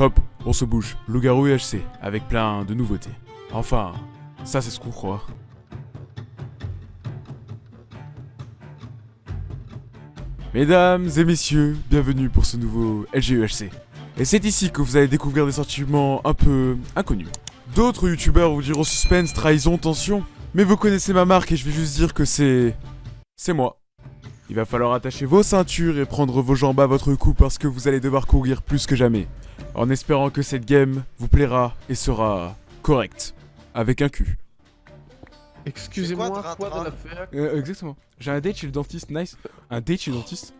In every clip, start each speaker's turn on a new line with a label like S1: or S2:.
S1: Hop, on se bouge. Loup-garou UHC, avec plein de nouveautés. Enfin, ça c'est ce qu'on croit. Mesdames et messieurs, bienvenue pour ce nouveau LGUHC. Et c'est ici que vous allez découvrir des sentiments un peu inconnus. D'autres youtubeurs vous diront suspense, trahison, tension. Mais vous connaissez ma marque et je vais juste dire que c'est... C'est moi. Il va falloir attacher vos ceintures et prendre vos jambes à votre cou parce que vous allez devoir courir plus que jamais. En espérant que cette game vous plaira et sera correcte. Avec un cul.
S2: Excusez-moi,
S3: quoi,
S2: quoi
S3: Dra
S2: l'affaire
S1: Euh, exactement. J'ai un date chez le dentiste, nice. Un date chez le dentiste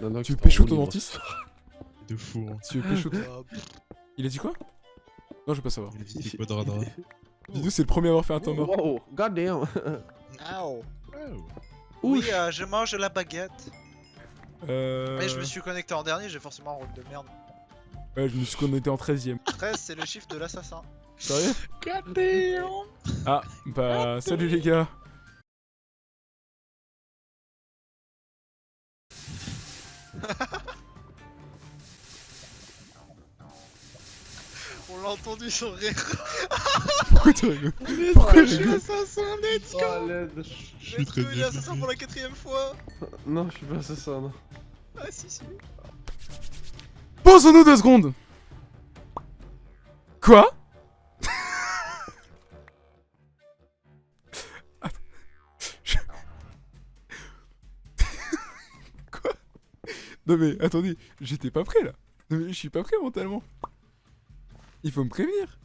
S2: Non, non,
S1: Tu
S2: c'est
S1: pécho ton dentiste
S4: De fou. hein.
S1: Tu veux pécho ton-
S3: Euh,
S1: Il a dit quoi? Non, je veux pas savoir.
S4: Il a dit quoi de
S1: c'est le premier à avoir fait un temps mort.
S2: Wow, god damn.
S3: Ow. Oui, euh, je mange de la baguette.
S1: Euh...
S3: Mais je me suis connecté en dernier, j'ai forcément un rôle de merde.
S1: Ouais, je me suis connecté en 13ème.
S3: 13, c'est le chiffre de l'assassin.
S1: Sérieux. Ah, bah, salut les gars.
S3: On l'a entendu son rire.
S1: Pourquoi tu rigoles Pourquoi
S3: je
S1: tu
S3: suis assassin, let's go.
S2: Oh.
S4: Je suis très bien.
S3: assassin pour la quatrième fois.
S2: Non, je suis pas assassin, non.
S3: Ah si si.
S1: Posons-nous deux secondes Quoi? Quoi? Non mais attendez, j'étais pas prêt là. Non mais je suis pas prêt mentalement. Il faut me prévenir.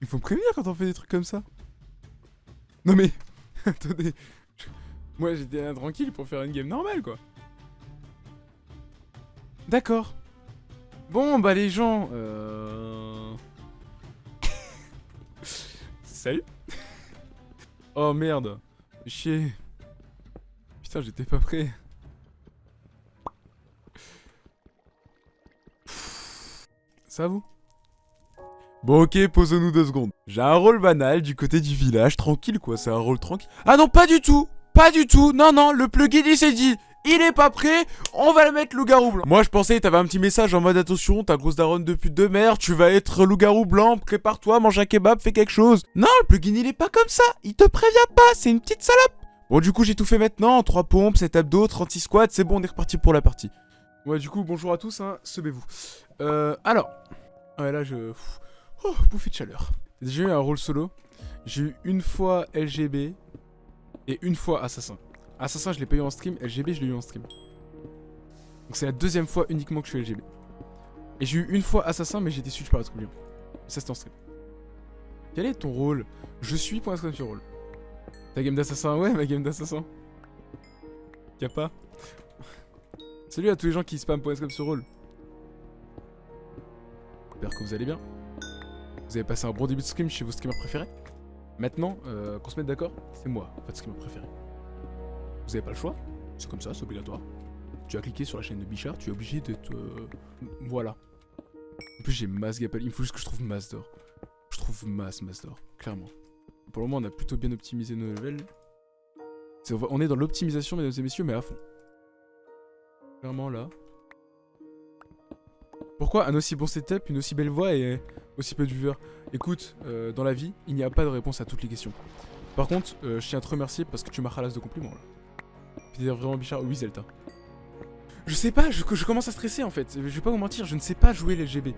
S1: Il faut me prévenir quand on fait des trucs comme ça. Non mais attendez. Moi j'étais là tranquille pour faire une game normale quoi. D'accord. Bon, bah les gens, euh... Salut Oh merde Chier Putain, j'étais pas prêt. Ça vous? Bon ok, posons-nous deux secondes. J'ai un rôle banal du côté du village, tranquille quoi, c'est un rôle tranquille. Ah non, pas du tout Pas du tout Non, non, le plugin il s'est dit il est pas prêt, on va le mettre loup-garou blanc. Moi je pensais t'avais un petit message en mode attention, ta grosse daronne de pute de merde, tu vas être loup-garou blanc, prépare-toi, mange un kebab, fais quelque chose. Non, le plugin il est pas comme ça, il te prévient pas, c'est une petite salope. Bon du coup j'ai tout fait maintenant, 3 pompes, 7 abdos, 36 squats, c'est bon on est reparti pour la partie. Ouais du coup bonjour à tous, hein, semez-vous. Euh, alors, ouais là je... Oh, bouffée de chaleur. J'ai eu un rôle solo, j'ai eu une fois LGB et une fois assassin. Assassin, je l'ai pas eu en stream. LGB, je l'ai eu en stream. Donc c'est la deuxième fois uniquement que je suis LGB. Et j'ai eu une fois Assassin, mais j'ai été suivi par la trublion. Ça, c'était en stream. Quel est ton rôle? Je suis point d'exclamation rôle. Ta game d'assassin Ouais, ma game d'assassin. Y'a pas Salut à tous les gens qui spam d'exclamation rôle. J'espère que vous allez bien. Vous avez passé un bon début de stream chez vos streamers préférés. Maintenant, euh, qu'on se mette d'accord, c'est moi, votre streamer préféré. Vous avez pas le choix, c'est comme ça, c'est obligatoire. Tu as cliqué sur la chaîne de Bichard, tu es obligé de te... Voilà. En plus j'ai masse Gapal, il me faut juste que je trouve masse d'or. Je trouve masse, masse d'or, clairement. Pour le moment on a plutôt bien optimisé nos levels. On est dans l'optimisation mesdames et messieurs, mais à fond. Clairement là. Pourquoi un aussi bon setup, une aussi belle voix et aussi peu de viewers? Écoute, euh, dans la vie, il n'y a pas de réponse à toutes les questions. Par contre, euh, je tiens à te remercier parce que tu m'as ralasse de compliments là. D'ailleurs vraiment Bichard, oui Zelta. Je sais pas, je, commence à stresser en fait. Je vais pas vous mentir, je ne sais pas jouer les GB.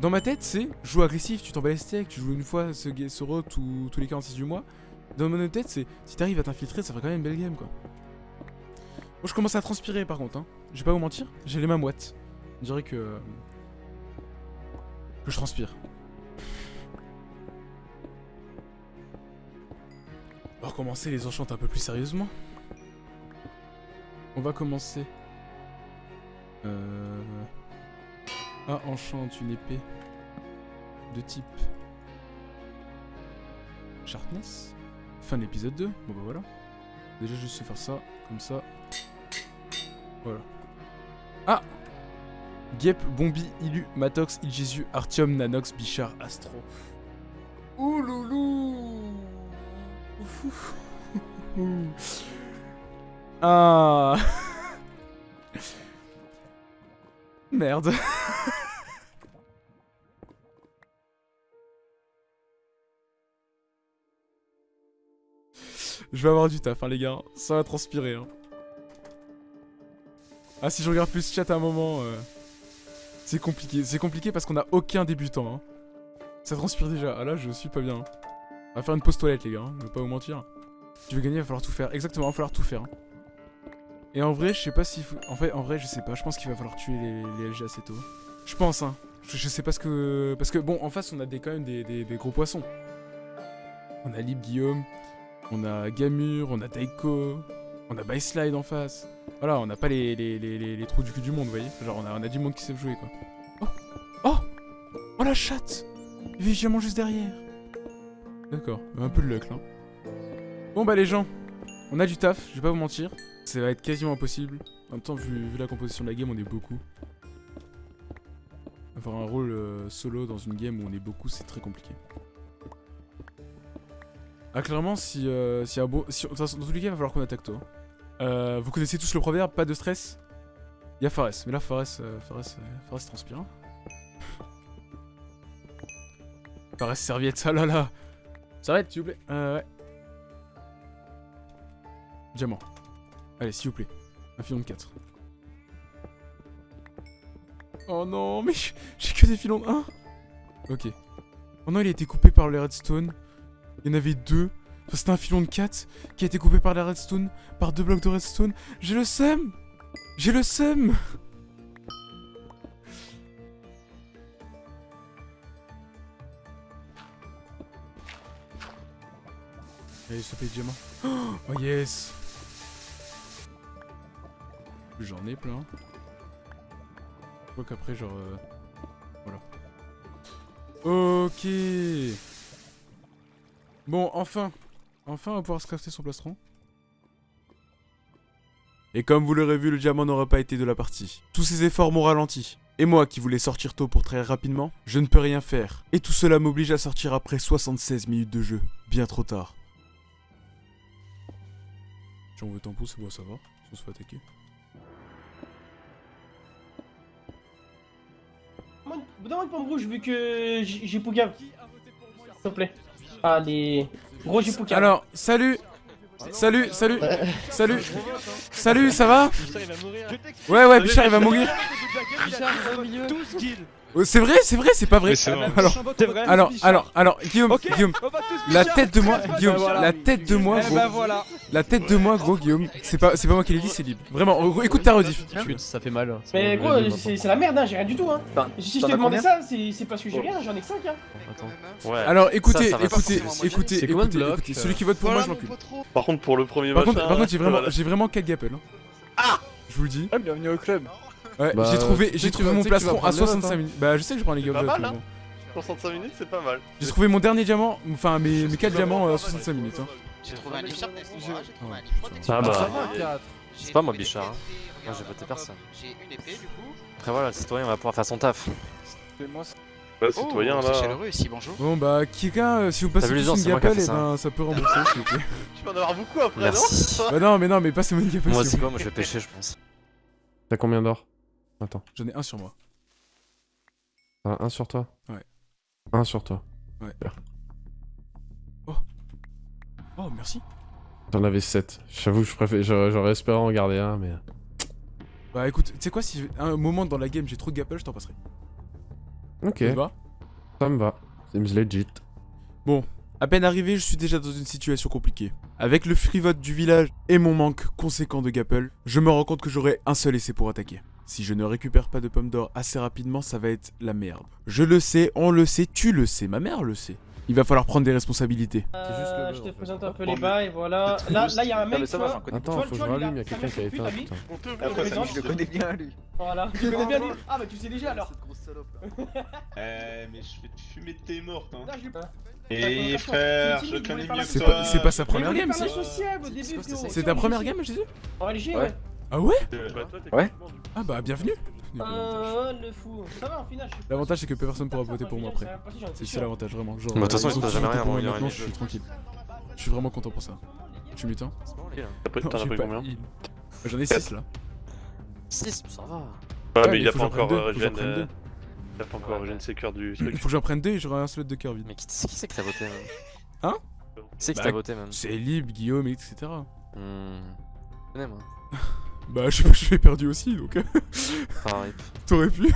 S1: Dans ma tête, c'est joue agressif, tu t'en bats les tu joues une fois ce, ce rot tous les 46 du mois. Dans mon tête, c'est si t'arrives à t'infiltrer, ça ferait quand même une belle game quoi. Moi je commence à transpirer par contre, hein. Je vais pas vous mentir, j'ai les mains moites. Je dirais que. euh, que je transpire. On va recommencer les enchantes un peu plus sérieusement. On va commencer. Euh... Ah, enchante une épée de type Sharpness. Fin de l'épisode 2. Bon bah voilà. Déjà juste faire ça, comme ça. Voilà. Ah Gep, Bombi, Ilu, Matox, Iljesu, Artium, Nanox, Bichard, Astro. Ouh loulou Ouf. Ah Merde. Je vais avoir du taf, hein, les gars. Ça va transpirer. Hein. Ah, si je regarde plus chat à un moment, euh, c'est compliqué. C'est compliqué parce qu'on a aucun débutant. Hein. Ça transpire déjà. Ah là, je suis pas bien. On va faire une pause toilette, les gars. Ne hein. pas vous mentir. Tu veux gagner, il va falloir tout faire. Exactement, il va falloir tout faire. Hein. Et en vrai, je sais pas faut. En fait, en vrai, je sais pas. Je pense qu'il va falloir tuer les, LG assez tôt. Je pense, hein. Je, sais pas ce que. Parce que bon, en face, on a des, quand même des, des- gros poissons. On a Lib Guillaume, on a Gamur, on a Daiko, on a Byslide en face. Voilà, on n'a pas les, les, les, trous du cul du monde, vous voyez. Genre, on a, on a du monde qui sait jouer, quoi. Oh Oh Oh la chatte Il diamant juste derrière. D'accord, un peu de luck, là. Bon, bah, les gens, on a du taf, je vais pas vous mentir. Ça va être quasiment impossible. En même temps, vu, la composition de la game, on est beaucoup. Avoir un rôle euh, solo dans une game où on est beaucoup, c'est très compliqué. Ah, clairement, si, euh, si un beau. Si, dans tous les cas, il va falloir qu'on attaque toi. Euh, vous connaissez tous le proverbe, pas de stress Il y a Fares, mais là, Fares, euh, Fares, Fares transpire. Fares, serviette, ah là là Serviette, s'il vous plaît. Ouais. Diamant. Allez, s'il vous plaît. Un filon de 4. Oh non, mais j'ai que des filons de 1. Ok. Oh non, il a été coupé par le redstone. Il y en avait deux. C'était un filon de 4 qui a été coupé par la redstone, par deux blocs de redstone. J'ai le seum J'ai le seum Allez, se paye diamant. Oh yes J'en ai plein. Je crois qu'après, genre... euh, Voilà. Ok Bon, enfin Enfin, on va pouvoir se crafter son plastron. Et comme vous l'aurez vu, le diamant n'aura pas été de la partie. Tous ces efforts m'ont ralenti. Et moi qui voulais sortir tôt pour très rapidement, je ne peux rien faire. Et tout cela m'oblige à sortir après 76 minutes de jeu. Bien trop tard. Si on veut tampon, c'est bon savoir. Si on se fait attaquer.
S5: Donne-moi une pomme rouge vu que j'ai Pougav. S'il te plaît. Allez. Gros, j'ai Pougav.
S1: Alors, salut Salut, salut Salut Salut, ça va? Ouais, ouais, Bichard il va mourir. Oh, C'est vrai, c'est vrai, c'est pas vrai. Alors, alors, alors, alors, Guillaume, Guillaume, la tête de moi, Guillaume, la tête de moi, gros,
S6: voilà.
S1: la tête de moi, gros, Guillaume, c'est pas, c'est pas moi qui l'ai dit, c'est libre. Vraiment, gros, écoute ta rediff.
S6: Ça fait mal.
S5: Mais gros, c'est la merde, hein, j'ai rien du tout. Hein. Si je t'ai demandé ça, c'est parce que j'ai rien, j'en ai que 5. Hein.
S7: Ouais.
S1: Alors, écoutez,
S7: Ça, ça va
S1: écoutez, écoutez, écoutez,
S6: euh
S1: celui qui vote pour moi, je
S3: trop.
S7: Par contre, pour le premier
S1: Par
S7: machin,
S1: contre, par contre, j'ai vraiment,
S7: voilà.
S1: j'ai vraiment 4 gappels. hein.
S7: Ah
S1: Je vous le dis.
S6: bienvenue au club.
S1: Ouais,
S2: Bah,
S1: j'ai trouvé, j'ai mon plastron à
S2: prendre les notes,
S1: 65
S2: hein.
S1: minutes. Bah, je sais que je prends les
S7: C'est pas
S1: gappels.
S7: mal,
S1: mais
S7: hein.
S1: bon.
S7: 65 minutes, c'est pas mal.
S1: J'ai trouvé mon dernier diamant, enfin mes, mes 4 diamants à 65 minutes. Hein.
S3: J'ai trouvé un Bichard, livre
S7: Ah bah.
S2: Ça va, 4.
S8: C'est pas moi, Bichard, hein. Moi, j'ai voté personne.
S3: J'ai une épée du coup.
S8: Après, voilà, le citoyen va pouvoir faire son taf.
S7: Bah, citoyen
S3: oh, c'est
S7: là.
S3: chaleureux ici, bonjour.
S1: Bon bah, quelqu'un, euh, si vous passez une
S8: fait
S1: et
S8: ça.
S1: ben ça peut rembourser s'il vous plaît.
S7: Tu vas en avoir beaucoup après, non?
S1: Bah non, mais non, mais passez-moi une gappelle
S8: Moi, c'est quoi. Moi, je vais pêcher, je pense.
S2: T'as combien d'or? Attends.
S1: J'en ai un sur moi.
S2: T'as un sur toi?
S1: Ouais.
S2: Un sur toi.
S1: Oh, merci.
S2: T'en avais 7. J'avoue, je préfère, j'aurais espéré en garder un, mais.
S1: Bah écoute, tu sais quoi, si à un moment dans la game j'ai trop de gappel, je t'en passerai.
S2: Ok,
S1: Ça te va?
S2: Ça me va. Seems legit.
S1: À peine arrivé, je suis déjà dans une situation compliquée. Avec le free vote du village et mon manque conséquent de gappel, je me rends compte que j'aurai un seul essai pour attaquer. Si je ne récupère pas de pommes d'or assez rapidement, ça va être la merde. Je le sais, on le sait, tu le sais, ma mère le sait. Il va falloir prendre des responsabilités.
S2: juste le
S5: Euh,
S2: bug,
S5: je te présente un peu les bails, voilà. Là, là, il y a un mec. tu vois,
S2: Attends, faut que je rallume, il y a quelqu'un
S5: ça
S2: qui a éteint.
S5: Je
S6: le connais bien, lui.
S5: Voilà. Tu connais bien lui Ah, bah tu sais déjà alors.
S9: Eh, mais je vais te fumer tes mortes, hein. Et frère,
S5: c'est
S9: je connais mieux que
S1: C'est
S9: toi.
S1: pas, c'est pas sa première game,
S5: frérot.
S1: C'est ta première game, Jésus?
S6: Ouais.
S5: ouais.
S1: Ah ouais
S7: Euh, bah,
S6: Ouais.
S1: Ah bah bienvenue
S5: Euh, le fou. Ça va, en final. je suis-
S1: L'avantage c'est que personne pourra voter pour moi après. C'est ça l'avantage vraiment. Genre,
S8: Bah, de toute façon,
S1: euh,
S8: il se passe
S1: si tu
S8: jamais rien,
S1: pour moi
S8: il y aura
S1: maintenant, je suis tranquille. Je suis vraiment content pour ça. Tu mutin
S7: T'as T'en as pris combien.
S1: Bah, J'en ai 6 là.
S8: 6, ça va.
S7: Ah,
S1: Ouais,
S7: mais il a pas
S1: que
S7: encore euh,
S1: que
S7: euh,
S1: deux.
S7: Il a pas encore ses cœurs du
S1: Il
S7: truc.
S1: faut que j'en prenne deux et j'aurai un slot de cœur vide.
S8: Mais qui, qui c'est que t'as voté hein
S1: Hein
S8: C'est qui
S1: Bah,
S8: t'a voté même
S1: C'est Lib, Guillaume, etc.
S8: Hmm. Je connais, moi.
S1: Bah, je sais pas, je l'ai perdu aussi, donc euh,
S8: rip.
S1: t'aurais pu.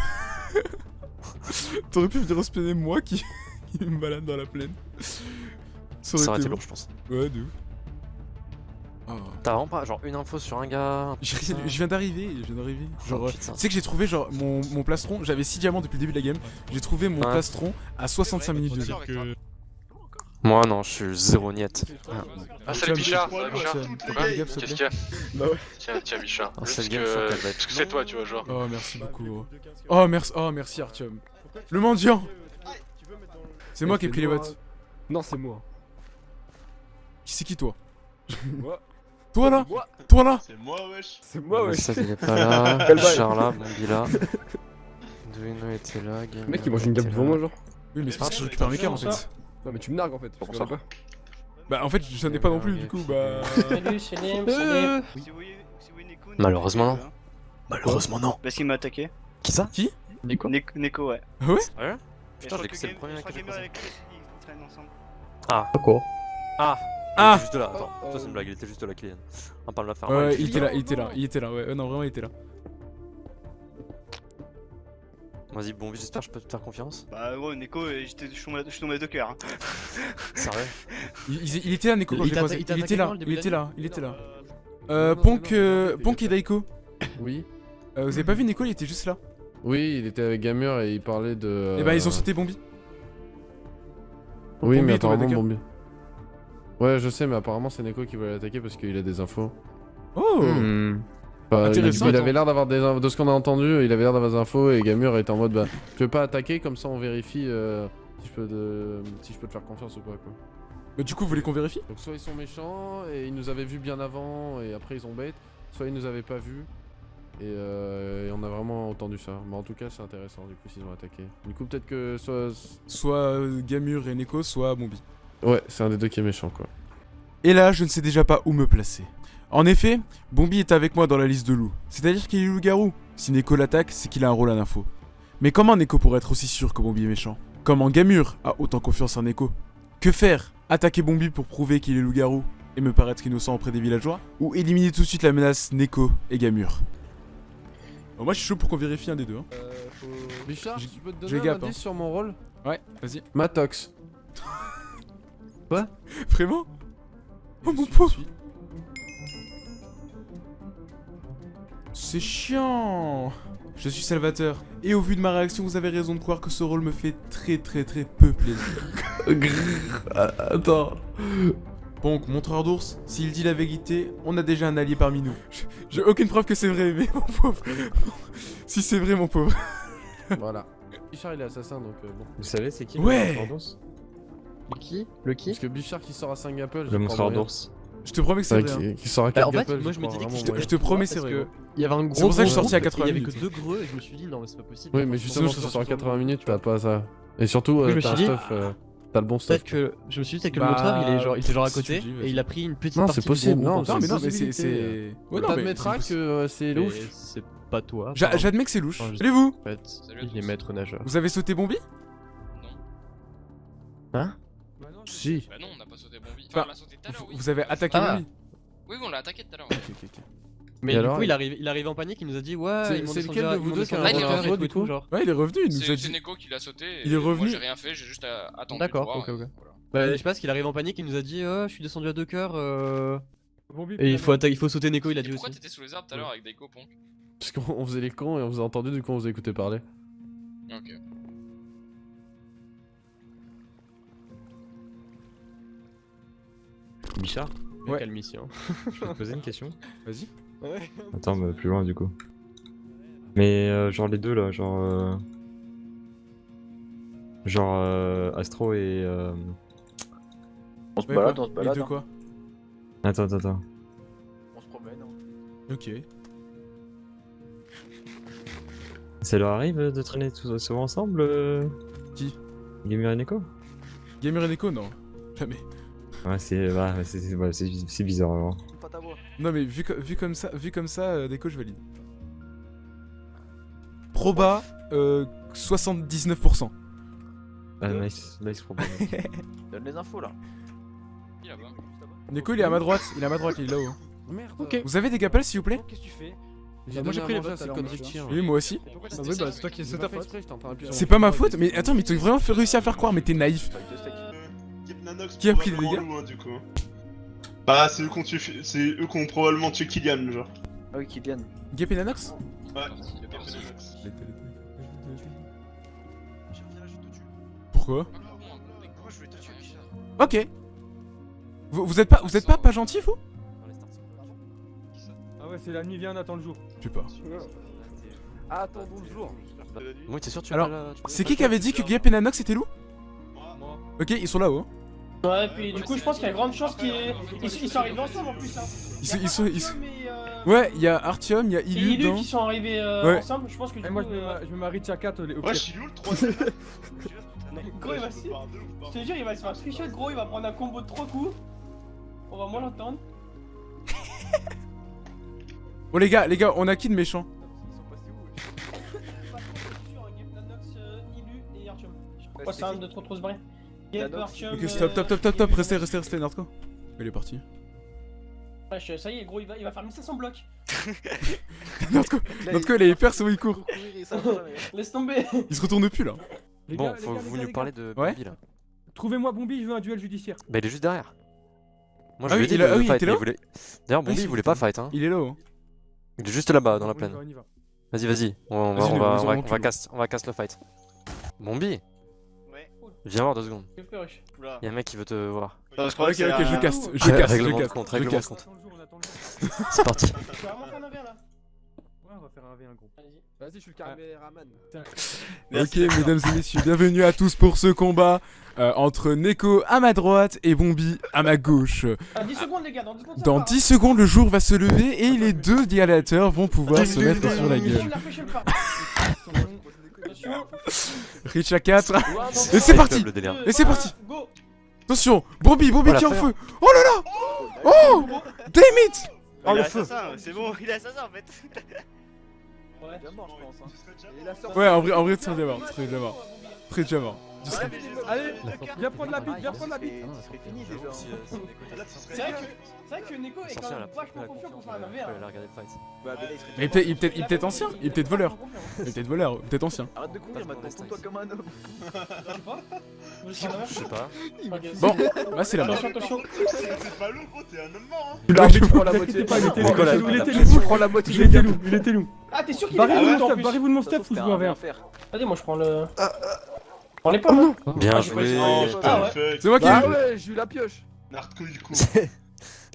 S1: t'aurais pu venir spawner moi qui... qui me balade dans la plaine. Ça
S8: Ça aurait été
S1: bon.
S8: lourd, je pense.
S1: Ouais, de ouf. Oh.
S8: T'as vraiment pas genre une info sur un gars
S1: Je viens d'arriver, je viens d'arriver. Genre,
S8: Oh, putain.
S1: tu sais que j'ai trouvé genre mon, mon plastron, j'avais 6 diamants depuis le début de la game. J'ai trouvé mon
S8: Ouais.
S1: plastron à 65 minutes de jeu.
S8: Moi, non, je suis zéro niette.
S7: Ah,
S1: salut, Bichard,
S7: ça Qu'est-ce qu'il y a Tiens, tiens, Bichard.
S8: Ah,
S7: Parce que c'est toi, tu vois, genre.
S1: Oh, merci beaucoup. Oh, merci, oh, merci Artyom. Le mendiant C'est moi qui ai pris les bottes.
S6: Non, c'est moi.
S1: Qui c'est qui toi?
S6: Moi.
S1: Toi là?
S6: Moi.
S1: Toi là?
S9: C'est moi, wesh.
S6: C'est moi, ouais.
S8: Il est pas là. Bichard là, Bombi là. Duino était là.
S6: Le mec, il mange une gamme devant moi, genre.
S1: Oui, mais c'est parce que je récupère mes cartes en fait.
S6: Non, mais tu me nargues en fait. Tu
S7: ça.
S6: pas.
S1: Bah, en fait, j'en ai pas non plus, du coup, bah.
S5: Salut, Salim, salut.
S8: Malheureusement, non. Malheureusement, non.
S10: Parce qu'il m'a attaqué.
S8: Qui ça
S6: Nico
S10: Neko, Neko ouais.
S1: Ah ouais
S8: Sérieux
S10: Et
S8: Putain,
S10: je
S8: j'ai
S10: crois
S8: que c'est le premier
S10: je
S8: que j'ai
S10: ensemble.
S6: Quoi
S8: Ah
S1: Ah
S8: Il était juste là, attends. Toi, c'est une blague, il était juste là, Kylian. On parle de la faire.
S1: Ouais, il était là, il était là, il était là, ouais, euh, non, vraiment, il était là.
S8: Vas-y, Bombi, j'espère que je peux te faire confiance.
S10: Bah ouais, Neko, euh, j'étais- je suis tombé- à deux cœurs. hein.
S8: Sérieux
S1: Il, était là, Neko, quand
S6: Il
S1: je l'ai
S6: t'a-
S1: croisé.
S6: il t'a
S1: Il était là, il était là, il était là.
S6: Euh,
S1: Euh, Ponk, euh, Ponk et Daiko.
S2: Oui.
S1: Euh, vous avez pas vu Neko, il était juste là.
S2: Oui, il était avec Gamer et il parlait de.
S1: Et bah, ils ont sauté Bombi.
S2: Oui,
S1: Bombi
S2: mais apparemment. Bombi. Ouais, je sais, mais apparemment c'est Neko qui voulait l'attaquer parce qu'il a des infos.
S1: Oh
S6: Hmm.
S2: Enfin, il,
S1: Intéressant,
S2: il
S1: attends.
S2: avait l'air d'avoir des in- de ce qu'on a entendu, il avait l'air d'avoir des infos et Gamur était en mode bah je veux pas attaquer comme ça on vérifie euh, si je peux de... si je peux te faire confiance ou pas quoi.
S1: Bah, du coup, vous voulez qu'on vérifie?
S2: Donc soit ils sont méchants et ils nous avaient vus bien avant et après ils ont bait, soit ils nous avaient pas vus et, euh, et on a vraiment entendu ça. Mais en tout cas c'est intéressant du coup s'ils ont attaqué. Du coup peut-être que soit
S1: Soit euh, Gamur et Neko, soit Bombi.
S2: ouais c'est un des deux qui est méchant quoi.
S1: Et là, je ne sais déjà pas où me placer. En effet, Bombi est avec moi dans la liste de loups. C'est-à-dire qu'il est loup-garou. Si Neko l'attaque, c'est qu'il a un rôle à l'info. Mais comment Neko pourrait être aussi sûr que Bombi est méchant? Comment Gamur a autant confiance en Neko? Que faire? Attaquer Bombi pour prouver qu'il est loup-garou et me paraître innocent auprès des villageois? Ou éliminer tout de suite la menace Neko et Gamur? Bon, Moi, je suis chaud pour qu'on vérifie un des deux. hein.
S6: Euh, faut...
S2: Bichard,
S1: J'ai-
S2: je peux te donner un
S1: gap, hein.
S2: sur mon rôle?
S1: Ouais, vas-y.
S2: Matox.
S1: Vraiment? Oh
S6: Je
S1: mon pauvre C'est chiant Je suis Salvateur. Et au vu de ma réaction, vous avez raison de croire que ce rôle me fait très très très peu plaisir.
S2: Attends.
S1: Donc, montreur d'ours, s'il dit la vérité, on a déjà un allié parmi nous. J'ai aucune preuve que c'est vrai, mais mon pauvre... si c'est vrai, mon pauvre.
S2: voilà. Bichard il est assassin donc euh, bon.
S11: Vous savez, c'est qui
S1: Ouais.
S11: le montreur d'ours?
S6: Le qui? Le qui?
S2: Parce que Bichard qui sort à 5 Apple,
S11: Le montreur d'ours.
S1: Je te promets que c'est vrai. hein.
S2: qui, qui sort à
S6: Bah,
S2: 4
S6: en fait,
S2: Apple,
S6: moi je me disais que
S1: Je te-
S2: moyen.
S1: je te promets, c'est vrai.
S6: Il y avait un gros
S1: C'est pour ça que je suis sorti à
S6: groupe,
S1: 80
S6: et Il y avait
S1: minutes.
S6: que deux greux et je me suis dit non mais c'est pas possible.
S2: Oui, mais justement,
S1: je
S2: si
S1: suis
S2: tu sors à
S6: sorti
S2: 80 minutes, t'as pas ça. Et surtout, euh, t'as un stuff. euh, T'as le bon stuff.
S6: Peut-être que je me suis dit peut-être que
S1: Bah,
S6: le monteur il est genre il était genre à
S1: tu
S6: côté et il a pris une petite
S2: Non,
S6: partie
S2: c'est possible, non,
S1: Non, mais
S6: fait.
S1: non, mais c'est. non,
S2: T'admettras que euh, c'est louche.
S6: Mais c'est pas toi.
S1: J'admets que c'est louche.
S6: Enfin, je-
S1: Allez-vous
S6: En fait,
S3: Salut à
S6: il est maître nageur.
S1: Vous avez sauté Bombi?
S6: Hein
S2: Si.
S3: Bah non, on n'a pas sauté.
S1: Enfin,
S3: Enfin, on l'a sauté tout à l'heure, oui.
S1: Vous avez attaqué
S6: Ah.
S1: Bombi
S3: Oui, oui, on l'a attaqué tout à l'heure.
S1: Ok, ok, ok.
S6: Mais
S2: Et
S6: du
S2: alors,
S6: coup,
S2: il-
S6: il arrive, il arrive en panique, il nous a dit ouais,
S2: C'est-
S6: ils m'ont
S2: c'est
S6: descendu
S2: lequel de vous deux qui a
S3: un
S6: et
S2: du coup
S6: genre.
S1: Ouais, il est revenu, il nous a
S3: C'est c'est
S1: dit.
S3: Neko qui l'a sauté. et
S1: Il est revenu.
S3: Moi, j'ai rien fait, j'ai juste euh, attendu.
S6: D'accord,
S3: voir,
S6: ok, ok.
S3: voilà.
S6: Bah, je sais pas, qu'il arrive en panique, il nous a dit oh, je suis descendu à deux cœurs. euh, Et il faut, atta- il faut sauter Neko, il a
S3: Et
S6: dit
S3: pourquoi
S6: aussi.
S3: t'étais sous les arbres tout à l'heure avec des copons
S2: Parce qu'on on faisait les cons et on vous a entendu, du coup on vous a écouté parler.
S3: Ok.
S11: Bichard,
S1: Ouais.
S6: Calme ici. Hein.
S11: je peux te poser une question
S1: Vas-y.
S11: Attends, mais plus loin du coup. Mais euh, genre les deux là, genre. euh, Genre euh, Astro et. euh,
S10: On se
S1: Ouais,
S10: balade,
S1: quoi
S10: on se
S1: Les
S10: balade.
S1: deux
S10: hein.
S1: quoi?
S11: Attends, attends, attends.
S10: On se promène. hein.
S1: Ok.
S11: Ça leur arrive de traîner tous souvent ensemble euh...
S1: Qui?
S11: Gamer et Neko?
S1: Gamer et Neko, non. Jamais.
S11: Ouais, c'est c'est- c'est ouais, c'est- c'est bizarre vraiment.
S1: Non mais vu, vu comme ça, vu comme ça, euh, Neko je valide. Proba, euh, 79%.
S11: Ah, nice, nice problème.
S10: Donne les infos là.
S3: Il est là-bas.
S1: Neko, il est à ma droite. Il est à ma droite, il est là-haut.
S2: Merde.
S6: Ok.
S1: Vous avez des gapels, s'il vous plaît?
S10: Qu'est-ce que tu fais?
S6: Bah, moi, j'ai pris les
S2: chien.
S1: Oui, moi aussi.
S6: Bah
S3: c'était
S6: oui,
S3: ça
S6: bah c'est toi qui
S2: J'ai
S6: c'est
S2: pas
S6: ta faute.
S1: C'est ma faute, mais attends, mais t'as vraiment fait réussir à faire croire, mais t'es naïf. Qui a pris les
S9: probablement
S1: dégâts
S9: loup, du coup. Bah, c'est eux qui ont tué, c'est eux qui ont probablement tué Kylian, genre.
S10: Ah oui, Kylian.
S1: Gap et Nanox
S9: Ouais,
S3: Il est parti.
S9: Gepnanox.
S1: Pourquoi
S10: Pourquoi je voulais te tuer, Richard
S1: Ok. Vous, vous êtes pas, vous êtes pas, pas gentil, vous
S12: Ah ouais, c'est la nuit vient, on attend le jour.
S1: Je sais pas.
S12: Attendons le jour.
S6: Oui, t'es sûr, tu
S1: Alors, C'est qui qui avait dit que Gap et Nanox étaient loups Ok, ils sont là-haut. hein.
S5: Ouais, puis du coup, je pense qu'il y a grande chance qu'ils ils, ils sont arrivés ensemble en plus. Hein.
S1: Ils sont, ils sont, ils sont-
S5: euh,
S1: Ouais, il y a Artyom, il y a Ilu
S5: Ilu
S1: dedans.
S5: qui sont arrivés euh,
S1: Ouais.
S5: ensemble. Je pense que du
S12: Et
S5: coup,
S12: moi, je me,
S5: euh,
S12: je me marie au
S9: Ouais, je suis où le troisième
S5: gros, il va se... Je te jure, il va se faire tricher, gros. Il va prendre un combo de 3 coups. On va moins l'entendre.
S1: Bon, les gars, les gars, on a qui de méchant?
S5: Nanox, Ilu et Artyom. Je crois que c'est un de trop trop se barrer.
S1: Ok, stop, top, top, top, top, restez, restez, restez, Nardco. Il est parti.
S5: Wesh, ça y est, gros, il va, il va faire 1500 blocs.
S1: Nardco, Nardco, il est hyper sur il court.
S5: Laisse tomber.
S1: Il se retourne plus là.
S12: Les
S6: Bon, faut
S12: gars,
S6: vous nous parler de
S1: Ouais.
S6: Bambi là.
S12: Trouvez-moi Bombi, je veux un duel judiciaire.
S6: Bah, il est juste derrière. Moi,
S1: Ah
S6: je lui
S1: oui,
S6: ai dit
S1: il ah il
S6: voulait. D'ailleurs, Bombi,
S1: Ah,
S6: il voulait pas fight, hein.
S1: Il est là-haut. hein.
S6: Il est juste là-bas, dans la plaine.
S12: va, on y va.
S6: Vas-y, vas-y, on va, on va,
S1: nous
S6: on va,
S1: aurons
S6: on va
S1: tout.
S6: cast, on va cast le fight. Bombi. Viens voir deux secondes. Y'a un mec qui veut te voir.
S10: Non, je
S1: Ok,
S10: crois que c'est
S1: ok, je
S10: un-
S1: caste, je caste, je
S6: compte,
S1: je
S6: règlement compte. C'est parti.
S5: Tu vas vraiment faire un verre là
S12: Ouais, on va faire un V1 gros.
S5: Vas-y.
S12: Vas-y, je suis le caméraman.
S1: Ok, mesdames et messieurs, bienvenue à tous pour ce combat euh, entre Neko à ma droite et Bombi à ma gauche.
S5: 10 secondes, les gars, dans 10 secondes. ça
S1: Dans
S5: part,
S1: 10 secondes, le jour va se lever et les deux gladiateurs vont pouvoir se mettre sur la gueule.
S5: La pêche, elle part. Attention.
S1: Rich à 4. Et c'est parti.
S6: Le.
S1: Et c'est parti. Attention Bombi, Bombi
S6: Oh,
S1: qui est en feu. Oh là là. Oh Damn it.
S10: Oh, il est assassin, c'est bon, il est assassin en fait.
S5: Ouais.
S1: En vrai, en vrai, très déjà mort, très déjà mort. Très déjà mort. Je serais-
S12: Allez, viens prendre la bite, viens prendre la bite.
S5: C'est vrai que, c'est vrai que Neko est quand même vachement confiant pour faire un verre.
S6: a regardé le fight.
S1: Mais il est peut-être- ancien, il est peut-être voleur. Il est peut-être voleur, peut-être ancien.
S10: Arrête de courir maintenant, tourne-toi comme un homme.
S5: Je sais pas.
S6: Je sais pas.
S1: Bon, bah c'est la mort.
S9: C'est pas lourd, gros, t'es un homme mort, hein.
S12: L'arbitre prend la moitié. il était loup, il était loup.
S10: prends la moitié.
S12: Il était loup, il était loup.
S5: Ah, t'es sûr qu'il est là plus
S12: barrez-vous de mon stuff ou je joue un verre.
S5: Vas-y, moi je prends le. Prends les pommes. hein.
S6: Bien
S5: Ah,
S6: joué.
S5: pas- Ah ouais.
S1: C'est moi qui
S12: Bah ouais, j'ai eu la pioche.
S9: Narco, il court.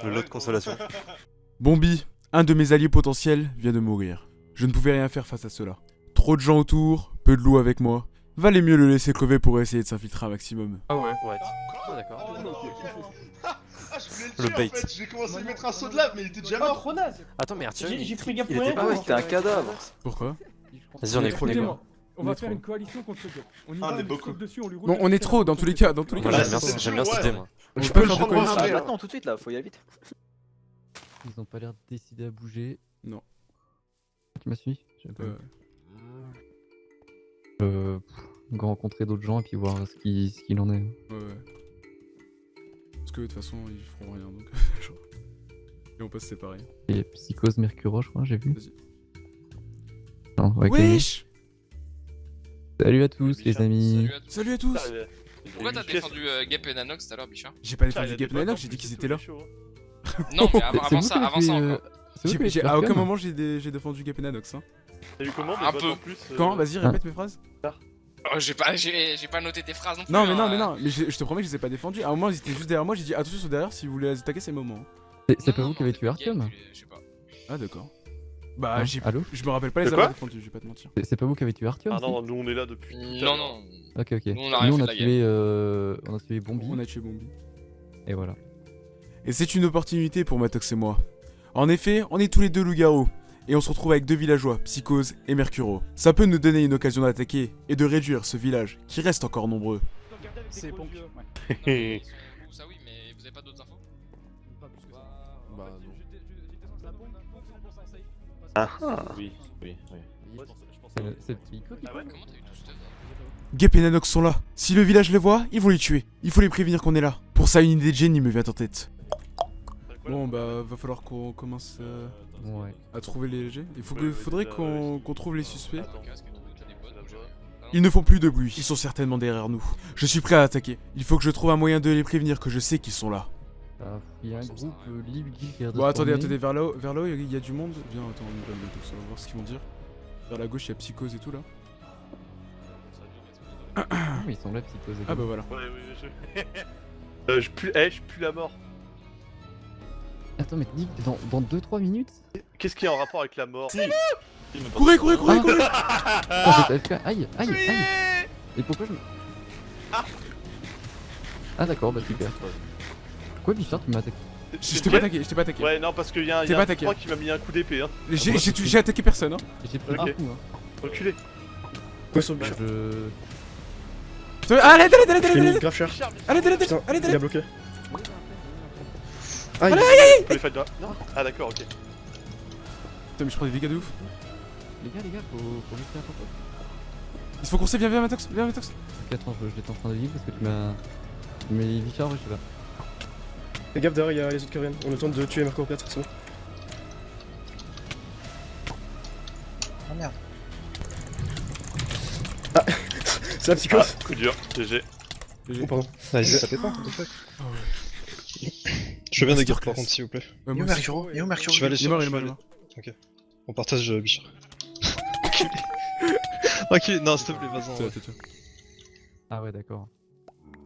S6: Le lot de consolation.
S1: Bombi, un de mes alliés potentiels, vient de mourir. Je ne pouvais rien faire face à cela. Trop de gens autour, peu de loups avec moi. Valait mieux le laisser crever pour essayer de s'infiltrer un maximum.
S6: Ah ouais. Ouais. Ah, d'accord.
S9: Oh non. Ah, je voulais
S6: Le
S9: le tuer
S6: bait.
S9: en fait, j'ai commencé à lui mettre un saut de lave, mais il était déjà mort.
S5: trop naze.
S6: Attends, mais Arthur,
S5: J'ai pris gaffe pour rien.
S6: pas.
S5: quoi.
S10: c'était un cadavre.
S1: Pourquoi?
S6: Vas-y, on est trop les gars.
S12: On va faire une coalition contre ce gars. On y
S9: Ah,
S12: va,
S9: est
S12: on dessus, on lui roule
S1: Non, on est trop, dans tous les cas, dans tous les cas.
S6: J'aime bien, cette
S9: ouais.
S6: idée, moi.
S10: Je peux
S1: faire
S10: ah, maintenant, tout de suite là, faut y aller vite.
S6: Ils ont pas l'air décidés à bouger.
S1: Non.
S6: Tu m'as suivi?
S1: Euh,
S6: Euh. rencontrer d'autres gens et puis voir ce qui- ce qu'il en est.
S1: ouais, ouais. Parce que de toute façon, ils feront rien donc. Et on peut se séparer.
S6: Et Psychose Mercuro, je crois, j'ai vu.
S1: Vas-y.
S6: Non, ok.
S1: Wesh
S6: Salut à tous, les amis.
S3: Salut à tous.
S1: Salut à tous
S3: Pourquoi t'as défendu euh, Gap et Nanox tout à l'heure, Bichard
S1: J'ai pas défendu Gap Nanox, j'ai dit qu'ils étaient là.
S3: Non, mais avant, ça, avant ça
S6: euh,
S3: encore.
S1: À aucun
S6: Arkham
S1: moment j'ai dé- j'ai défendu Gap Nanox. Hein.
S9: T'as eu comment
S3: Un peu.
S1: Quand Vas-y, répète mes phrases.
S3: Oh, j'ai pas, j'ai pas noté tes phrases non plus.
S1: Non, mais
S3: hein,
S1: non, mais
S3: euh.
S1: non, mais je te promets que je les ai pas défendus. À un moment, ils étaient juste derrière moi, j'ai dit attention, ils sont derrière, si vous voulez les attaquer, c'est le moment.
S6: C'est pas
S3: non,
S6: vous qui avez tué
S3: Gap,
S6: Arkham
S3: je sais pas.
S1: Ah, d'accord. Bah, j'ai.
S6: Allô
S1: Je me rappelle pas les avoir défendus, je vais pas te mentir.
S6: C'est- pas vous qui avez tué Arthur
S9: Ah non, nous on est là depuis.
S3: Non, non.
S6: Ok, ok.
S3: Nous, on a
S6: on tué, euh, on a tué Bombi,
S1: On a tué Bombi.
S6: et voilà.
S1: Et c'est une opportunité pour Matox et moi. En effet, on est tous les deux loups-garous. Et on se retrouve avec deux villageois, Psychose et Mercuro. Ça peut nous donner une occasion d'attaquer et de réduire ce village, qui reste encore nombreux.
S10: C'est bon.
S3: Non, mais Où ça, oui, mais vous avez pas d'autres
S9: Oui, oui, oui.
S6: C'est le- c'est Psycho qui parle
S3: Comment t'as eu tout ce stuff
S1: Gep et Nanox sont là. Si le village les voit, ils vont les tuer. Il faut les prévenir qu'on est là. Pour ça, une idée de génie me vient en tête. Bon, bah, va falloir qu'on commence euh,
S6: Ouais.
S1: à trouver les LG. Il faut que, faudrait qu'on qu'on trouve les suspects. Ils ne font plus de bruit, ils sont certainement derrière nous. Je suis prêt à attaquer. Il faut que je trouve un moyen de les prévenir que je sais qu'ils sont là.
S6: Ah, Il y a un groupe euh, a
S1: Bon, attendez, attendez, vers là-haut, vers là il y a du monde. Viens, attends, on va le- on va voir ce qu'ils vont dire. Vers la gauche, il y a Psychose et tout là.
S6: Mais ils sont là, psychose.
S1: Ah bah voilà.
S13: Ouais, oui, je. euh, je pue, eh, je pue la mort.
S6: Attends, mais Nick, dans, dans 2-3 minutes
S13: Qu'est-ce qui est en rapport avec la mort
S1: Courez, courez, courez,
S6: Ah.
S1: courez
S6: Ah. Aïe, aïe, aïe Et pourquoi je me... Ah d'accord, bah super. Pourquoi Bichard tu m'as attaqué
S1: Je t'ai pas attaqué, je t'ai pas attaqué.
S13: Ouais, non, parce qu'il y a, y a
S1: pas
S13: un
S1: attaqué.
S13: 3 qui m'a mis un coup d'épée, hein.
S1: J'ai attaqué personne, hein.
S6: J'ai pris
S13: Ok.
S6: un coup, hein.
S13: Reculé.
S14: Ouais, sur
S6: Bah,
S14: Bichard.
S6: je...
S1: Putain, Allez, allez, allez, allez, allez, allez, allez, allez, allez,
S14: il a
S1: allez,
S14: bloqué.
S1: allez,
S14: Aïe.
S1: allez,
S13: Faut les fight là. Non Ah, d'accord, ok.
S1: Putain, mais je prends des dégâts de ouf.
S6: Les gars, les gars, faut, faut ton poste.
S1: Il faut qu'on sait, viens, viens, Matox, viens, Matox.
S6: Ok, attends, je- j'étais en train de vivre parce que tu m'as... Mais Bichard, ouais, je sais pas.
S14: Fais gaffe derrière, il y a les autres qui reviennent. On a le temps de tuer Marco 4, c'est bon.
S15: Oh merde.
S14: Ah C'est la psychose
S13: Ah, coup dur, GG.
S14: Oh pardon.
S11: Ah,
S14: Ça fait pas, what the fuck
S1: Ah ouais.
S10: Je veux bien des
S1: Masterclass.
S10: par contre, s'il vous plaît.
S1: Ouais,
S15: Yo
S1: moi aussi.
S15: Mercuro, yo Mercuro.
S10: Je vais aller
S1: Il est
S10: sur.
S1: mort, il
S10: je
S1: est
S10: vais
S1: mort, il est
S10: aller-
S1: mort.
S10: Ok. On partage euh, Bichard. ok, non, s'il te plaît, vas-y.
S6: Ah ouais, d'accord.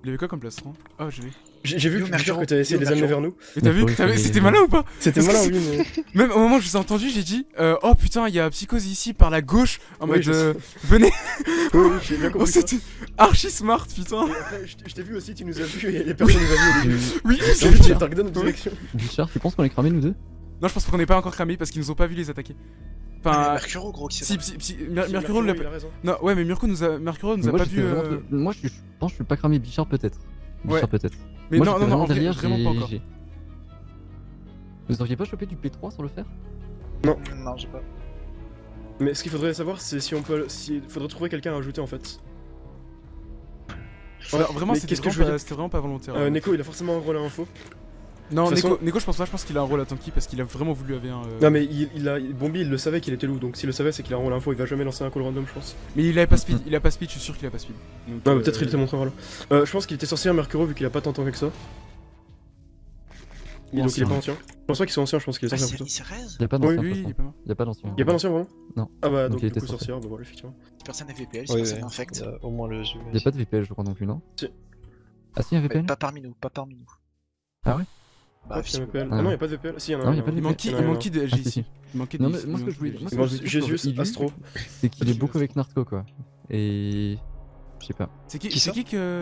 S1: Il avait quoi comme plastron Ah, je l'ai.
S14: J'ai vu
S15: Yo,
S14: que
S15: Mercuro.
S14: Bichard que t'avais essayé de les amener
S15: Mercuro.
S14: vers nous.
S1: Mais t'as vu,
S6: les-
S1: c'était malin ou pas?
S14: C'était malin,
S1: que
S14: oui, mais.
S1: Même au moment où je vous ai entendu, j'ai dit euh, Oh putain, il y a Psychose ici par la gauche en
S14: Oui,
S1: mode
S14: je
S1: euh, Venez
S14: Oui, oui, j'ai bien
S1: Oh,
S14: compris.
S1: c'était archi smart, putain
S14: Et après, je t'ai- vu aussi, tu nous as vu et personne nous a vu.
S1: Oui,
S14: vu que direction.
S6: Bichard, tu penses qu'on est cramé nous deux?
S1: Non, je pense qu'on n'est pas encore cramé parce qu'ils nous ont pas vu les attaquer. Enfin,
S15: Mercuro, gros, qui s'est
S1: si, si, si, Mer-
S14: Si,
S1: Mercuro
S14: Mercuro,
S1: l'a
S14: il a raison.
S1: Non, ouais, mais Mirko nous a, Mercuro nous a
S6: Moi,
S1: pas vu. euh,
S6: de- Moi, je, pense que je suis pas cramé Bichard, peut-être.
S1: Ouais.
S6: Bichard, peut-être.
S1: Mais
S6: Moi,
S1: non, non, non,
S6: vraiment
S1: en vrai,
S6: derrière,
S1: vraiment pas encore.
S6: Vous auriez pas chopé du P3 sur le fer
S15: Non, j'ai pas.
S14: Mais ce qu'il faudrait savoir, c'est si on peut. Il faudrait trouver quelqu'un à ajouter en fait.
S1: Alors, vraiment,
S14: mais
S1: c'était
S14: qu'est-ce que je
S1: vraiment,
S14: veux
S1: pas-
S14: dire
S1: c'était vraiment pas volontaire.
S14: Euh,
S1: hein.
S14: Neko, il a forcément un rôle à info.
S1: Non, Neko,
S14: façon-
S1: Neko, je pense pas, je pense qu'il a un rôle à tanky parce qu'il a vraiment voulu avoir un. euh,
S14: Non, mais il, il a. Bombi, il le savait qu'il était loup, donc s'il le savait, c'est qu'il a un rôle à info. Il va jamais lancer un call random, je pense.
S1: Mais il avait pas speed, il a pas speed, je suis sûr qu'il a pas speed. Donc,
S14: Non, mais
S1: euh,
S14: peut-être il était montré un rôle. Euh, je pense qu'il était sorcier Mercuro vu qu'il a pas tant de temps que ça. Et donc il est
S1: ancien.
S14: pas ancien. Je pense pas qu'il soit ancien, je pense qu'il est
S15: Ah,
S14: sorcier
S15: il
S14: plutôt.
S15: s'est raise
S6: Y'a pas
S14: Oui,
S6: d'ancien. toute
S1: il est
S6: façon.
S1: pas mal.
S6: Y'a pas d'ancien.
S14: Y'a pas d'ancien vraiment
S6: Non.
S14: Ah bah
S6: Donc
S14: donc,
S6: il
S14: du
S6: était
S14: coup
S6: sorcier.
S14: bah voilà, effectivement.
S15: Personne n'est VPL,
S10: Oui,
S15: personne
S10: oui.
S15: infect.
S10: Il y a au moins le jeu.
S6: Y'a pas de VPL, je crois non plus, non
S14: Si.
S6: Ah si, y'a
S15: Ouais,
S6: VPL
S15: Pas parmi nous, pas parmi nous.
S6: Ah ouais?
S15: Bah,
S14: Ah, putain,
S15: visiblement.
S14: VPL. Ah non, y'a pas de VPL. Si, y'en a
S6: Non,
S14: un.
S6: y a pas de
S1: Il manque qui
S14: Il
S1: Il de
S6: Ah,
S1: LG
S6: si,
S1: ici
S6: si.
S1: Il manquait de
S6: Non, mais
S1: il
S6: moi, ce que
S1: manquait
S6: je voulais
S1: de
S6: moi, ce que je voulais
S14: Jésus, Astro.
S6: C'est qu'il est beaucoup avec Narco, quoi. Et... Je sais pas.
S1: C'est qui C'est qui que.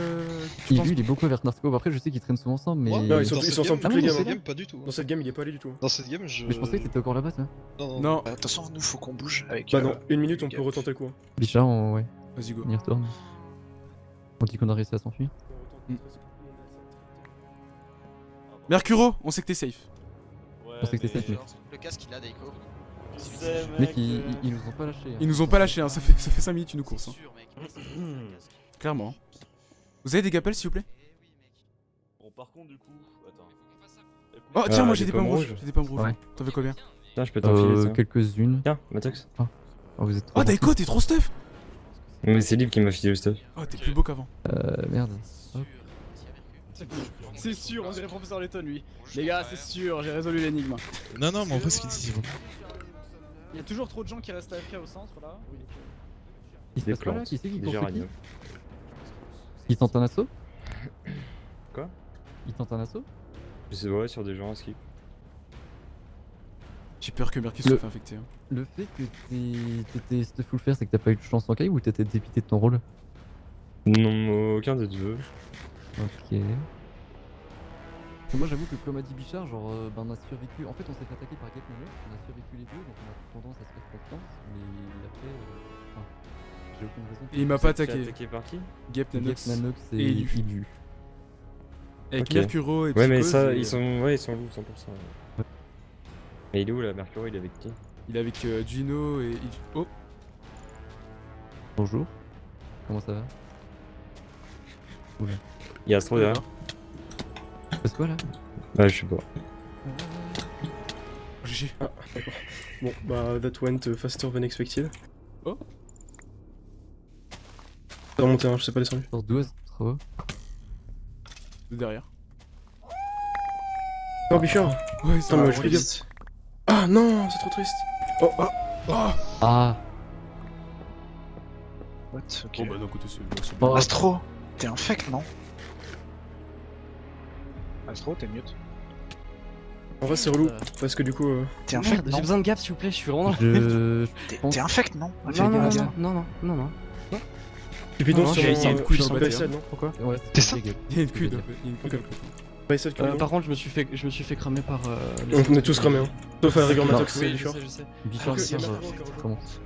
S1: penses-
S6: Ilu, il est beaucoup avec Narco. Après, je sais qu'ils traînent souvent ensemble, mais...
S14: Non, ils sont-
S10: dans cette
S14: ensemble toutes les
S10: dans
S14: games,
S10: cette
S14: hein.
S10: game, pas du tout.
S14: Dans cette game, il est pas allé du tout.
S10: Dans cette game, je.
S6: Mais je pensais que t'étais encore là-bas, toi.
S10: Non, non.
S1: Non,
S15: De toute façon, nous, faut qu'on bouge avec.
S14: Bah
S15: euh,
S14: non, une minute, on peut
S15: gars.
S14: retenter le coup. hein.
S6: Bichard, on... ouais,
S1: vas-y go.
S6: on y retourne. On dit qu'on a réussi à s'enfuir.
S1: Mercuro, on sait que t'es safe.
S6: On sait que t'es safe, mec.
S3: Le casque il a Daiko.
S6: Mec, ils, ils- nous ont pas lâchés. hein.
S1: Ils nous ont pas lâché, hein. ça fait ça fait 5 minutes une course. hein.
S3: sûr, mec.
S1: Clairement. Vous avez des gapels s'il vous plaît?
S12: Bon, par contre, du coup, attends.
S1: Oh tiens,
S11: Ah,
S1: moi
S11: des
S1: j'ai des pommes rouges. J'ai des pommes rouges.
S6: Ouais.
S1: T'en veux combien?
S11: Tiens, je peux t'en filer
S6: Euh, quelques-unes.
S11: Tiens, Matox.
S6: Oh, vous êtes trop
S1: Oh Daiko, t'es trop stuff
S11: Mais c'est Lib qui m'a filé le stuff.
S1: Oh, t'es plus beau qu'avant.
S6: Euh, merde. Hop.
S12: C'est sûr, on dirait professeur Letton lui. Les gars, c'est sûr, j'ai résolu l'énigme.
S10: Non, non, mais en vrai, ce qu'il dit, c'est bon.
S12: Il y a toujours trop de gens qui restent AFK au centre là.
S6: Qui se passe quoi là
S11: plantes.
S6: Qui c'est qui
S11: Des
S6: court sur qui
S11: géraniums.
S6: Il tente un assaut
S11: Quoi?
S6: Il tente un assaut
S11: Je sais, ouais, sur des gens à skip.
S1: J'ai peur que Mercus
S6: Le-
S1: se fasse infecter. hein.
S6: Le fait que t'es- t'étais stuff full faire, c'est que t'as pas eu de chance en caille ou t'étais dépité de ton rôle?
S11: Non, aucun des deux.
S6: Ok. Moi j'avoue que comme a dit Bichard, genre euh, ben, on a survécu. En fait on s'est fait attaquer par Gate Nanox, on a survécu les deux donc on a tendance à se faire confiance, mais après. euh, enfin, j'ai aucune raison.
S1: Et il m'a pas attaqué.
S11: attaqué par qui?
S1: Gap Nanox.
S6: Nanox et,
S1: et Ilu.
S6: Ilu.
S1: Avec
S11: Ok.
S1: Mercuro et
S11: Ouais, mais ça,
S1: et,
S11: ils
S1: euh,
S11: sont, ouais, ils sont loups 100%. Mais il est où là, Mercury Il est avec qui?
S1: Il est avec euh, Gino et. Oh
S6: Bonjour. Comment ça va? Oula.
S11: Il y a Astro derrière.
S6: toi là
S11: Bah, je sais pas.
S1: GG.
S14: Ah, d'accord. Bon, bah, that went faster than expected.
S1: Oh.
S14: T'as remonté, hein, je sais pas descendu.
S6: Sur 12, trop.
S1: De derrière.
S14: Oh, Bichard
S1: Ouais, ça va,
S14: mais je fais. Ah non, c'est trop triste. Oh, ah
S1: Ah
S6: Ah
S10: What Ok.
S1: Bon bah d'un côté c'est...
S10: Astro, t'es un fake, non? Astro, t'es mute.
S14: En vrai, c'est relou, parce que du coup. euh,
S10: T'es fake,
S12: j'ai
S10: non
S12: besoin de gap s'il vous plaît, je suis vraiment.
S6: Je.
S10: T'es fake, non
S12: Non, non, non, non, non, non, non.
S14: Cupidon
S12: Non,
S14: sur
S12: j'ai-
S14: mon,
S12: il y a une
S14: euh,
S1: couille
S14: sur. PSL, non
S6: Pourquoi Ouais,
S10: T'es
S6: c'est
S10: ça.
S1: Il y a une fait. Il y a une queue
S14: Ok.
S1: dans le côté.
S14: PSL
S12: Euh,
S14: Cupidon.
S12: par contre, je me suis fait, je me suis fait cramer par. Euh, les
S14: On, est tous cramés, hein. Sauf à la rigueur
S6: Non.
S14: Matox et Macron qui rejoint.
S6: remonte.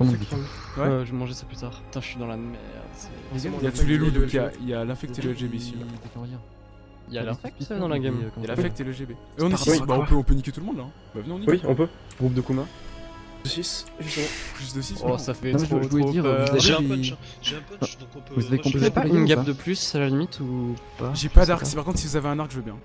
S6: Remonte, Bichard.
S1: Ouais.
S12: Euh, je vais manger ça plus tard. Putain, je suis dans la merde. c'est-
S1: Il y a tous les loups, donc il y a, il y a l'infect et le LGB ici.
S12: Il y a l'infect dans la game.
S1: Il y a l'affect et le GB. Et on est
S10: Par
S1: 6,
S10: rapport à
S1: bah on peut, on peut niquer tout le monde là. hein. Bah venez on nique.
S14: Oui, on peut.
S12: Groupe de Kuma.
S14: 6, justement.
S1: Plus de 6.
S12: Oh, ça fait
S6: Non, je-
S12: trop,
S6: je voulais
S12: trop
S6: dire,
S12: peur.
S6: vous avez-
S4: J'ai un punch, hein. j'ai un punch, donc on peut.
S6: Vous avez
S4: rush.
S6: compris
S12: Vous avez pas une gap de plus à la limite ou pas
S1: J'ai pas d'arc, par contre si vous avez un arc je veux bien.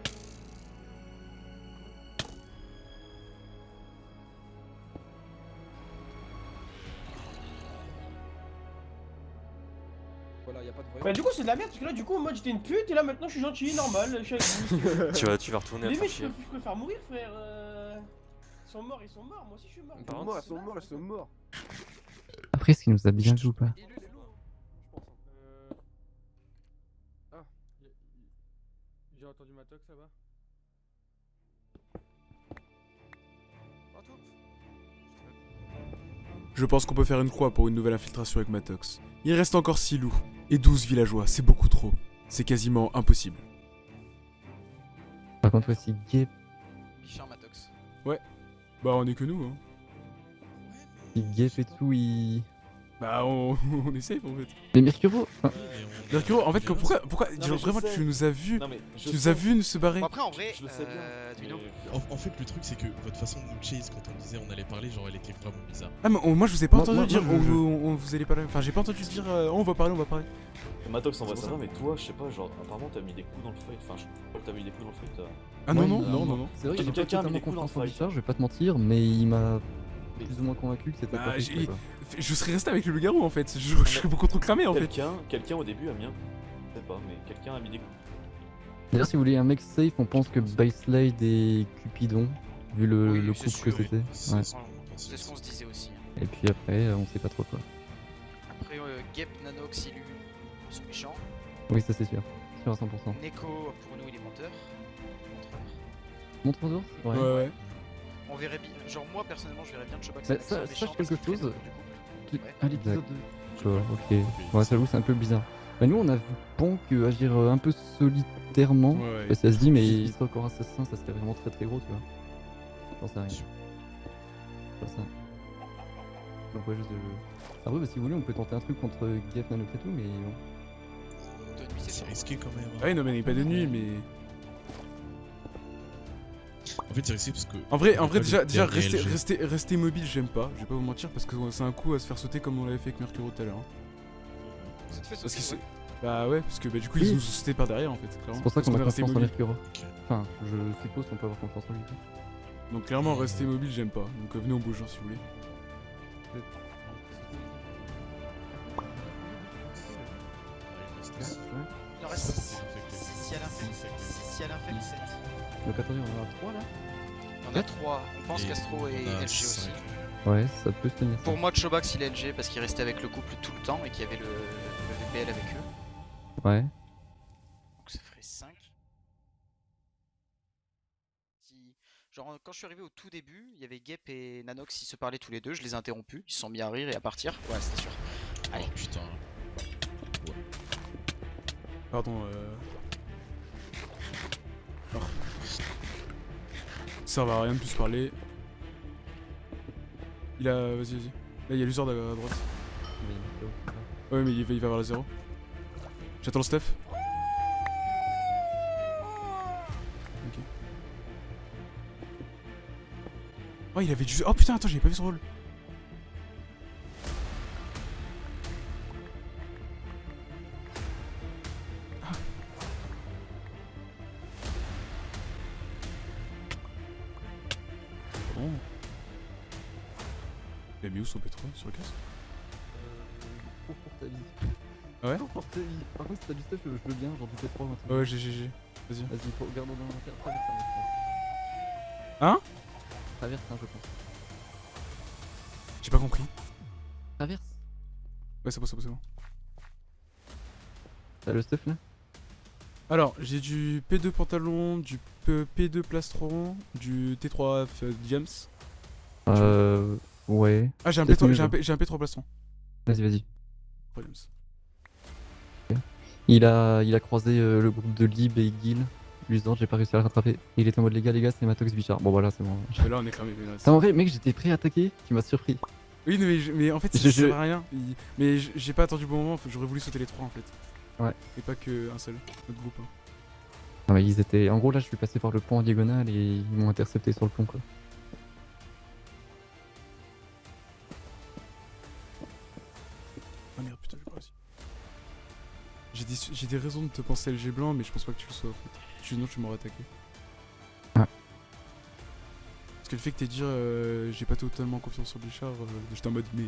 S12: Pas de
S5: Bah du coup c'est de la merde parce que là du coup en mode j'étais une pute et là maintenant je suis gentil, normal, je suis avec vous.
S8: Tu vas, tu vas retourner à ton
S5: mecs je, je préfère mourir frère. euh, Ils sont morts, ils sont morts, moi aussi je suis mort.
S12: Par ils sont morts, ils sont morts.
S6: Après, est-ce qu'il nous a bien vu ou pas?
S2: Ah, j'ai entendu ma tox là-bas.
S1: Je pense qu'on peut faire une croix pour une nouvelle infiltration avec Matox. Il reste encore 6 loups et 12 villageois, c'est beaucoup trop. C'est quasiment impossible.
S6: Par contre, voici Gap.
S3: Bichard Matox.
S1: Bah on est que nous hein.
S6: Si et tout, il.
S1: Bah on, on est safe en fait.
S6: Mais Mercuro
S1: Mercuro, en fait que- pourquoi, pourquoi
S16: Non,
S1: genre vraiment
S16: sais.
S1: tu nous as vu,
S16: Non,
S1: tu nous
S16: sais.
S1: as vu nous se barrer.
S3: Après, en vrai,
S16: Je le sais bien.
S3: euh,
S4: En, en fait, le truc, c'est que votre façon de nous chase quand on disait on allait parler, genre, elle était vraiment bizarre.
S1: Ah mais on- moi je vous ai pas
S6: Moi-
S1: entendu
S6: moi-
S1: dire
S6: moi, je-
S1: on, on- on- vous allez parler. Enfin j'ai pas entendu dire euh, on va parler, on va parler.
S16: Matox, on va savoir, mais toi, je sais pas, genre, apparemment, t'as mis des coups dans le fight. Enfin, je crois que t'as mis des coups dans le fight. euh.
S1: Ah non
S6: ouais,
S1: non non non non.
S6: C'est vrai que j'ai pas
S16: Quelqu'un a mis
S6: totalement
S16: des coups dans
S6: confiance
S16: le
S6: en
S16: fight.
S6: Bichard, je vais pas te mentir, mais il m'a plus ou moins convaincu que c'était
S1: Bah,
S6: pas quoi.
S1: Je serais resté avec le loup-garou en fait. Je, je serais beaucoup trop cramé en fait.
S16: Quelqu'un, quelqu'un au début a mis un. Je sais pas, mais quelqu'un a mis des coups.
S6: D'ailleurs, si vous voulez un mec safe, on pense que Byslade et Cupidon, vu le,
S3: Oui,
S6: le couple que
S3: oui.
S6: c'était.
S4: C'est
S6: Ouais.
S4: ce qu'on pensait
S3: C'est ce qu'on se disait aussi. hein.
S6: Et puis après, euh, on sait pas trop quoi.
S3: Après, euh, Gep, Nanox, Illu sont méchants.
S6: Oui, ça c'est sûr. Sûr à 100%.
S3: Neko, pour nous, il est menteur. Montreur.
S6: Montre d'ours
S1: Ouais ouais.
S3: On verrait bien. Genre, moi, personnellement, je verrais bien Chobax.
S6: Bah, ça- sache quelque chose.
S3: Ouais.
S6: À l'épisode 2. ok. Ouais, ça c'est un peu bizarre. Bah, nous, on a vu Ponk euh, agir euh, un peu solitairement.
S1: Ouais, ouais.
S6: Ça se dit, mais il serait encore assassin, ça serait vraiment très très gros, tu vois. J'en sais rien. C'est pas ça. Donc, ouais, juste de. Après, bah, si vous voulez, on peut tenter un truc contre Gap Nanox et tout, mais bon.
S3: De nuit, c'est
S4: risqué quand même. hein.
S1: Ah oui non mais il n'est pas de nuit mais.
S4: En fait, c'est risqué parce que.
S1: En vrai, en
S4: on
S1: vrai
S4: a
S1: déjà, déjà rester, rester, rester mobile j'aime pas, je vais pas vous mentir parce que c'est un coup à se faire sauter comme on l'avait fait avec Mercuro tout à l'heure. hein. Parce que. Bah ouais, parce que bah, du coup
S6: Oui.
S1: ils nous ont sauté par derrière en fait. clairement.
S6: C'est pour ça qu'on a
S1: est resté
S6: confiance en
S1: mobile.
S6: Mercuro. Enfin, je suppose qu'on peut avoir confiance en lui.
S1: Donc clairement rester mobile j'aime pas. Donc euh, venez on bouge hein, si vous voulez.
S3: Il en reste 6. 6 à l'infect. 6 à l'infect, 7.
S6: Donc, attendez, on en a 3 là
S3: en a 3. On pense
S4: Et
S3: qu'Astro est
S4: on a
S3: LG aussi.
S6: Ouais, ça peut se tenir.
S3: Pour moi, Chobax, il est LG parce qu'il restait avec le couple tout le temps et qu'il y avait le, le VPL avec eux.
S6: Ouais.
S3: Donc ça ferait 5. Si... Genre, quand je suis arrivé au tout début, il y avait Gep et Nanox, ils se parlaient tous les deux. Je les ai interrompus. Ils se sont mis à rire et à partir. Ouais, c'était sûr. Allez.
S4: Oh putain.
S1: Pardon euh. Ça servait à rien de plus parler. Il a. Vas-y, vas-y. Là il y a l'usure à droite. Ouais mais il va, il va vers la zéro. J'attends le Steph. Ok. Oh il avait du... Oh putain attends j'avais pas vu son rôle. Sur le casque
S6: Cours pour ta vie.
S1: Ah ouais
S6: pour ta vie. Par contre, si t'as du stuff, je veux bien, genre du pétrole. un truc.
S1: Ouais, j'ai, j'ai. Vas-y.
S6: Vas-y, regarde dans l'inventaire. Traverse, traverse.
S1: Hein
S6: Traverse, hein, je pense.
S1: J'ai pas compris.
S6: Traverse.
S1: Ouais, c'est bon, c'est bon, c'est bon.
S6: T'as le stuff là?
S1: Alors, j'ai du P2 pantalon, du P- P2 plastron, du T3 F- James.
S6: Euh. Ouais.
S1: Ah, j'ai un,
S6: Peut-être
S1: P3
S6: mieux,
S1: j'ai un,
S6: genre.
S1: P- j'ai un P3 plastron.
S6: Vas-y, vas-y. Il a, il a croisé euh, le groupe de Lib et Gil. Luisant, j'ai pas réussi à le rattraper. Il était en mode les gars, les gars, c'est Matox Bichard. Bon, voilà, c'est bon.
S1: Mais là, on est cramé. mais
S6: T'as en vrai, mec, j'étais prêt à attaquer, tu m'as surpris.
S1: Oui, mais, je- mais en fait, ça
S6: Je-
S1: sert à rien. Il- Mais j'ai pas attendu le bon moment, j'aurais voulu sauter les trois en fait.
S6: Ouais.
S1: Et pas que un seul, notre groupe. hein.
S6: Ah ouais, ils étaient. En gros, là, je suis passé par le pont en diagonale et ils m'ont intercepté sur le pont, quoi.
S1: J'ai des, j'ai des raisons de te penser LG blanc, mais je pense pas que tu le sois en fait. Sinon, tu m'aurais attaqué.
S6: Ah.
S1: Parce que le fait que t'aies dit euh, j'ai pas totalement confiance sur Bichard, euh, j'étais en mode mais.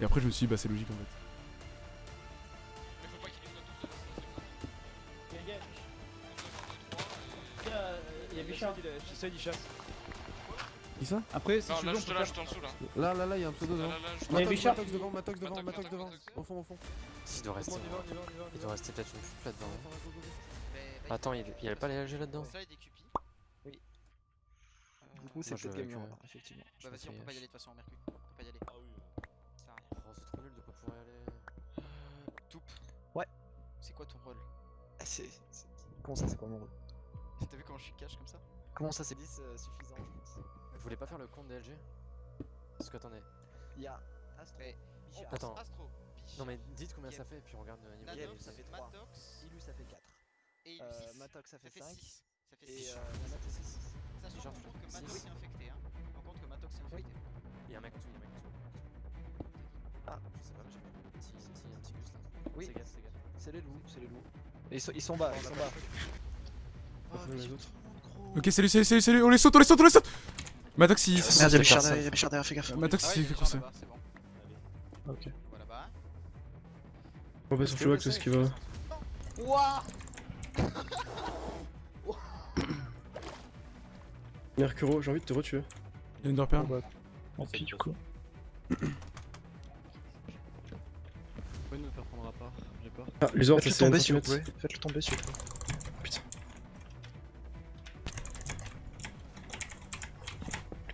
S1: Et après, je me suis dit bah c'est logique en fait.
S5: Il y a Bichard.
S12: J'essaie d'y chasse.
S2: Qui ça
S12: Après, si
S7: Non,
S12: tu
S7: là,
S12: veux, on peut faire-
S7: en dessous là.
S2: Là, là, là, il y a un pseudo
S7: Là,
S2: devant. Matox. Matox devant, Matox devant, Matox devant. Au fond, au fond.
S8: Il doit rester. Il doit rester peut-être une fuite là-dedans. Attends, il y avait pas les LG là-dedans
S3: Ça. Oui.
S10: Du coup, c'est peut-être over, effectivement.
S3: Bah vas-y, on peut pas y aller de toute façon en Mercure. On peut pas y aller. Ça sert à rien.
S8: Oh, c'est trop nul de pas pouvoir y aller.
S3: Toup.
S10: Ouais.
S3: C'est quoi ton rôle
S10: Ah, C'est. Comment ça, c'est quoi mon rôle?
S3: T'as vu comment je suis cash comme ça?
S10: Comment ça, c'est 10 euh, suffisant, je pense?
S8: Vous voulez pas faire le compte des LG Parce que attendez.
S10: Il y a Astro,
S3: Mais-
S10: Bichard,
S8: Attends.
S3: Astro,
S8: Non mais dites combien ça fait, puis on regarde le niveau.
S3: Nanox,
S10: ça fait 3.
S3: Matox
S10: Ilu, ça fait 4.
S3: et Ilu
S10: Euh,
S3: 6.
S10: Matox, ça fait 5.
S3: 6. Ça fait
S10: Et
S3: 6.
S10: euh, Nana fait 6.
S3: Sachant
S8: tu
S3: contre que Matox est infecté. Hein. En compte que Matox est infecté.
S8: Il y a un mec en dessous, il y a un mec en dessous.
S10: Ah.
S8: Je sais pas, mais j'ai pas un petit, un petit, un petit gus là.
S10: Oui.
S8: C'est gaffe, c'est gaffe.
S10: C'est les loups, c'est les loups. Et ils sont, ils sont bas, ils sont bas.
S3: Oh,
S14: les autres.
S1: Ok, salut, salut, salut, salut, on les saute, on les saute, on les saute Matox il.
S10: Merde, il y a
S8: c'est
S10: Bichard derrière, il y a Bichard derrière, fais gaffe.
S1: Matox
S3: Ah
S1: il fait courser.
S3: là-bas, c'est bon.
S14: Ok.
S3: Bah.
S14: On va sur Chewbacca, c'est ce qui va.
S3: Ouah
S14: Mercuro, j'ai envie de te retuer.
S1: Il y a une Underperm.
S10: Tant pis, du coup.
S12: Vous pouvez nous faire prendre à part, j'ai peur.
S14: Ah, les ordres, c'est un
S10: tomber si vous
S14: centimètre.
S10: pouvez. Faites-le tomber si vous pouvez.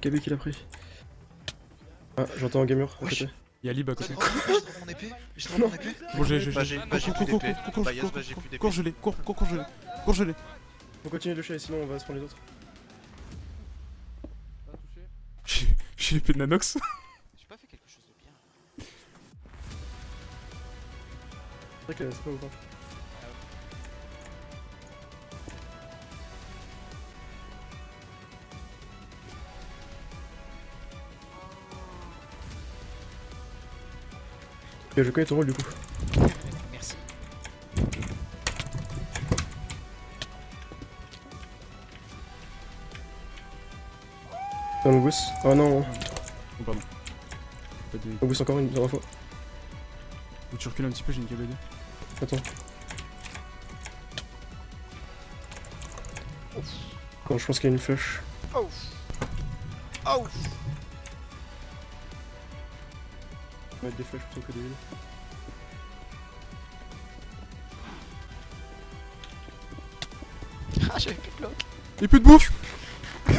S14: KB qu'il a pris. Ah, j'entends un gamer à côté.
S1: Il y a Lib à côté.
S10: Mon épée J'ai mon épée
S1: Bon, j'ai, j'ai, j'ai.
S9: j'ai- j'ai
S1: Cours, cours, cours, cours, cours,
S9: j'ai
S1: cours,
S9: plus d'épée.
S1: cours, gelé, cours, cours, cours, gelé. Cours, gelé.
S14: On continue de chasser, sinon on va se prendre les autres.
S1: J'ai, j'ai l'épée de Nanox.
S3: J'ai pas fait quelque chose de bien.
S14: C'est vrai que c'est pas ou pas. Je connais ton rôle du coup.
S3: Merci.
S14: Un Mongoose. Ah non,
S1: Oh, pardon. Pas de...
S14: Mongoose encore une dernière fois.
S1: Faut que tu recules un petit peu, j'ai une KBD.
S14: Attends. Bon, je pense qu'il y a une flash.
S3: Oh Oh
S14: mettre des flashs plutôt que des heals.
S3: Ah, j'avais plus de bloc.
S1: Et plus de bouffe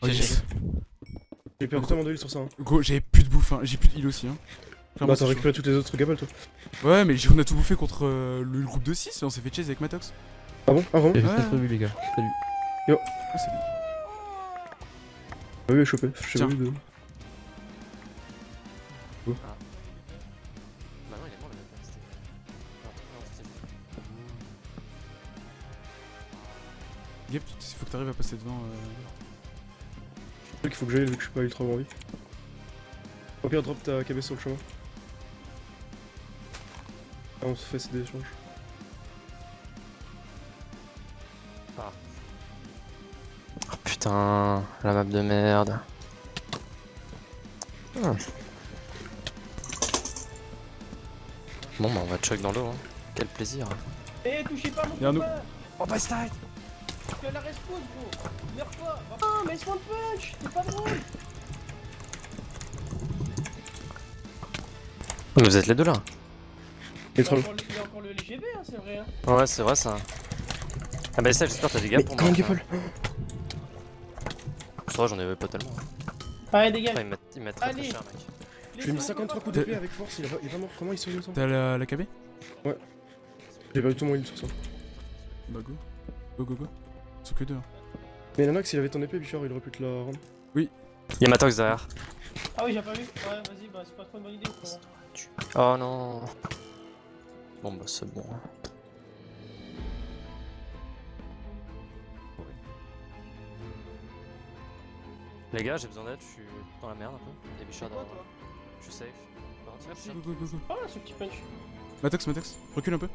S1: Oh yes.
S14: J'ai perdu tellement de heal sur ça. Hein.
S1: Gros, j'avais plus de bouffe, hein. j'ai plus de heal aussi. Hein. Clairement,
S14: Bah, t'as récupéré toutes les autres gabelles toi.
S1: Ouais, mais on a tout bouffé contre euh, le groupe de 6 et on s'est fait chase avec Matox.
S14: Ah bon? Ah bon?
S6: J'ai
S1: Ouais.
S6: juste revu, les gars. Salut.
S14: Yo.
S1: Ah, salut.
S14: Ah oui, chopé. Je sais
S1: Tiens.
S14: pas de.
S8: Bah non, il est mort le mec. C'était. Non, non, c'était.
S1: Gap, il faut que t'arrives à passer devant. Euh...
S14: Je sais qu'il faut que j'aille vu que je suis pas ultra envie. Au pire, drop ta KB sur le chemin. Ah, on se fait des échanges.
S8: Oh putain, la map de merde. Hmm. Bon bah on va chuck dans l'eau, hein. quel plaisir.
S5: Eh, touchez pas mon
S1: nous.
S8: Oh bah side
S5: Tu as la respawn, gros Meurs pas Ah, mais spawn punch C'est pas drôle
S8: Mais vous êtes les deux là
S5: Il y a encore le- il y a encore le LGB, hein, c'est vrai. Hein.
S8: Ouais c'est vrai ça. Ah bah ça j'espère que t'as des gars
S14: Mais
S8: pour
S14: comment
S8: moi.
S14: Gapple
S8: J'en avais pas tellement.
S5: Allez, dégage
S8: ils mettent, ils mettent très très cher mec.
S14: Je lui ai mis 53 coups d'épée avec force, il est il vraiment. Comment il se ça
S1: T'as la, la KB
S14: Ouais. J'ai pas du tout mon heal sur ça.
S1: Bah go. Go go go. Ils sont que deux. hein.
S14: Mais Nanox, il avait ton épée, Bichard, il aurait pu te la rendre.
S1: Oui.
S8: Y'a Matox derrière.
S5: Ah oui, j'ai pas vu. Ouais, vas-y, bah c'est pas trop une bonne idée.
S8: Oh non. Bon bah c'est bon. Les gars, j'ai besoin d'aide, je suis dans la merde un peu. Il y a Bichard derrière. moi. Je suis safe.
S1: Merci. Go go go go.
S5: Ah, ce petit punch.
S1: Matox, Matox, recule un peu.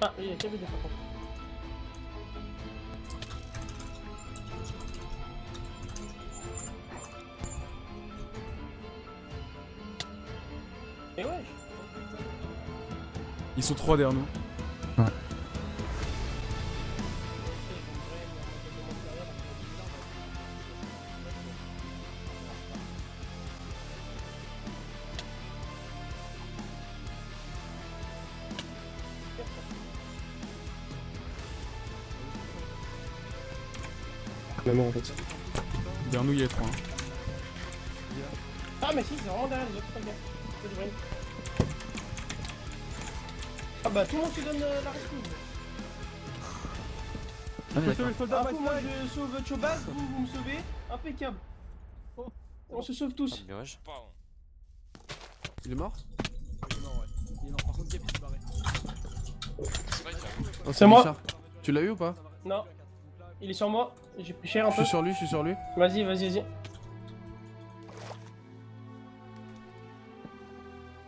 S5: Ah, il y a KB par contre. Et ouais.
S1: Ils sont trois derrière nous.
S14: On est mort en fait.
S1: Derrière nous, il y a les trois. hein.
S5: Ah, mais si, c'est vraiment derrière les autres, pas bien. Ah bah tout le monde se donne euh, la rescousse.
S6: Ah, d'accord.
S5: Ah, moi je sauve Chobaz, vous, vous me sauvez. Impeccable. On se sauve tous.
S8: Wesh.
S2: Il est mort
S12: Il est mort, ouais. Il est mort, par contre, Gap, il s'est barré.
S2: Oh,
S5: C'est moi.
S2: Tu l'as eu ou pas?
S5: Non. Il est sur moi. J'ai pris cher un
S2: Je
S5: peu.
S2: suis sur lui, je suis sur lui.
S5: Vas-y, vas-y, vas-y.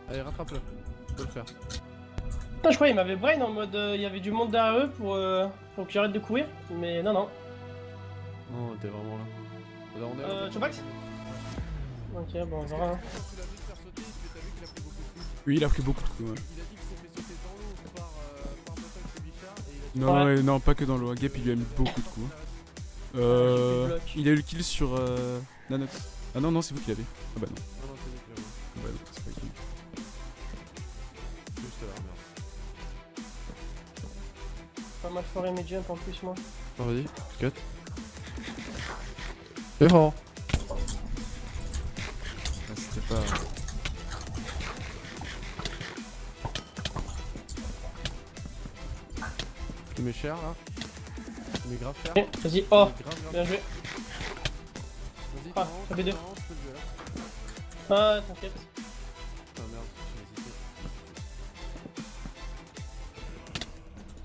S2: Allez, rattrape-le. Tu peux le faire.
S5: Putain, je croyais qu'il m'avait brain en mode euh, il y avait du monde derrière eux pour, euh, pour que j'arrête de courir. Mais non, non.
S2: Non, t'es vraiment là. On est
S5: Euh, Chobax Ok, bon, on verra. hein.
S1: Oui, il a pris beaucoup de coups. ouais. Non,
S5: Ouais.
S1: ouais, non, pas que dans l'eau. Gap, il lui a mis beaucoup de coups. Euh,
S5: bloc.
S1: il a eu le kill sur euh, Nanox. Ah non, non, c'est vous qui l'avez. Ah bah non.
S2: Non, non, c'est lui qui l'a eu.
S1: Ah bah non, c'est pas lui.
S2: Juste là, merde.
S5: Pas mal foré mes jumps en plus, moi.
S2: Vas-y, cut. C'est fort. Cher là. Grave cher.
S5: Ok, Vas-y, oh, bien joué.
S2: Vas-y,
S5: Ah,
S2: t'en
S5: KB2.
S2: t'en je peux le jouer là.
S5: Ah, t'inquiète.
S2: Ah merde, j'ai hésité.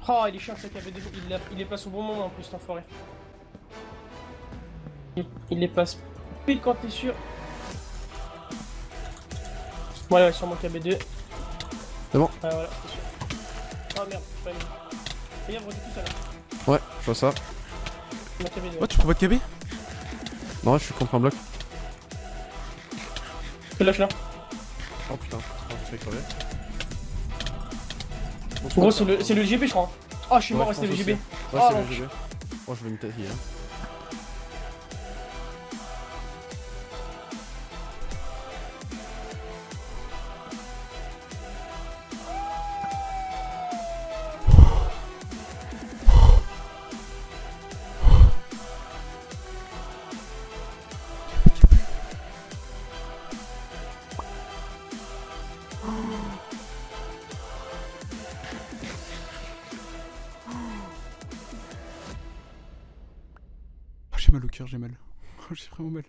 S5: Oh, il est chiant ce KB2. Il, l'a- il les passe au bon moment en plus, cet enfoiré. Il, il les passe pile quand t'es sûr. Voilà, ouais, sur mon KB2.
S2: C'est bon.
S5: Ah, voilà, c'est sûr. Oh merde, j'ai pas aimé. Tout.
S2: Ouais, je vois ça.
S5: Ma KB2.
S1: Oh, tu prends pas de KB
S2: Non, je suis contre un bloc.
S5: Que lâche là.
S2: Oh putain, je fais crever.
S5: Gros, c'est le, c'est le GB, je crois. Oh, je suis mort,
S2: Ouais,
S5: c'était
S2: je
S5: le GB. Oh,
S2: Ouais, c'est le GB. Oh, je vais me tailler. Hein.
S1: J'ai mal au cœur, j'ai mal. Oh, j'ai vraiment mal.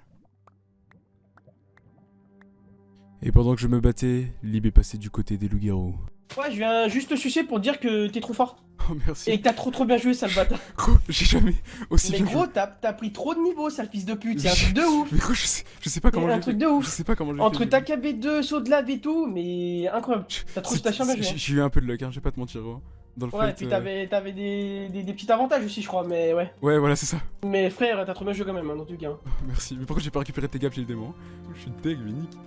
S1: Et pendant que je me battais, Lib est passé du côté des loups-garous.
S5: Ouais, je viens juste te sucer pour dire que t'es trop fort.
S1: Oh, merci.
S5: Et que t'as trop trop bien joué, sale bâtard.
S1: Gros, j'ai jamais aussi
S5: Mais
S1: bien
S5: gros, t'as t'as pris trop de niveau, sale fils de pute. C'est un truc de ouf.
S1: Mais gros, je sais, je sais pas comment
S5: C'est un
S1: j'ai
S5: truc de ouf.
S1: Je sais pas comment j'ai
S5: Entre ta KB2, saut de lave et tout, mais incroyable. T'as trop t'as bien joué.
S1: J'ai j'ai eu un peu de luck, hein, je vais pas te mentir, gros. Dans le
S5: Ouais,
S1: fight,
S5: puis
S1: euh,
S5: t'avais t'avais des, des, des petits avantages aussi, je crois, mais ouais.
S1: Ouais, voilà, c'est ça.
S5: Mais frère, t'as trop bien joué quand même, hein, dans tout cas.
S1: Merci. Mais pourquoi j'ai pas récupéré tes gaps chez le démon Je suis deg, mais nique.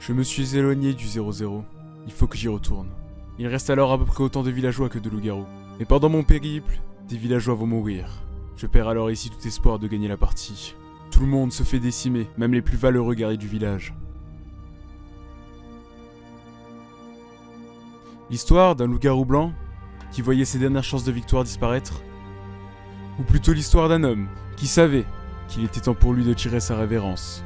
S1: Je me suis éloigné du 0-0. Il faut que j'y retourne. Il reste alors à peu près autant de villageois que de loups-garous. Mais pendant mon périple, des villageois vont mourir. Je perds alors ici tout espoir de gagner la partie. Tout le monde se fait décimer, même les plus valeureux guerriers du village. L'histoire d'un loup-garou blanc qui voyait ses dernières chances de victoire disparaître Ou plutôt l'histoire d'un homme qui savait qu'il était temps pour lui de tirer sa révérence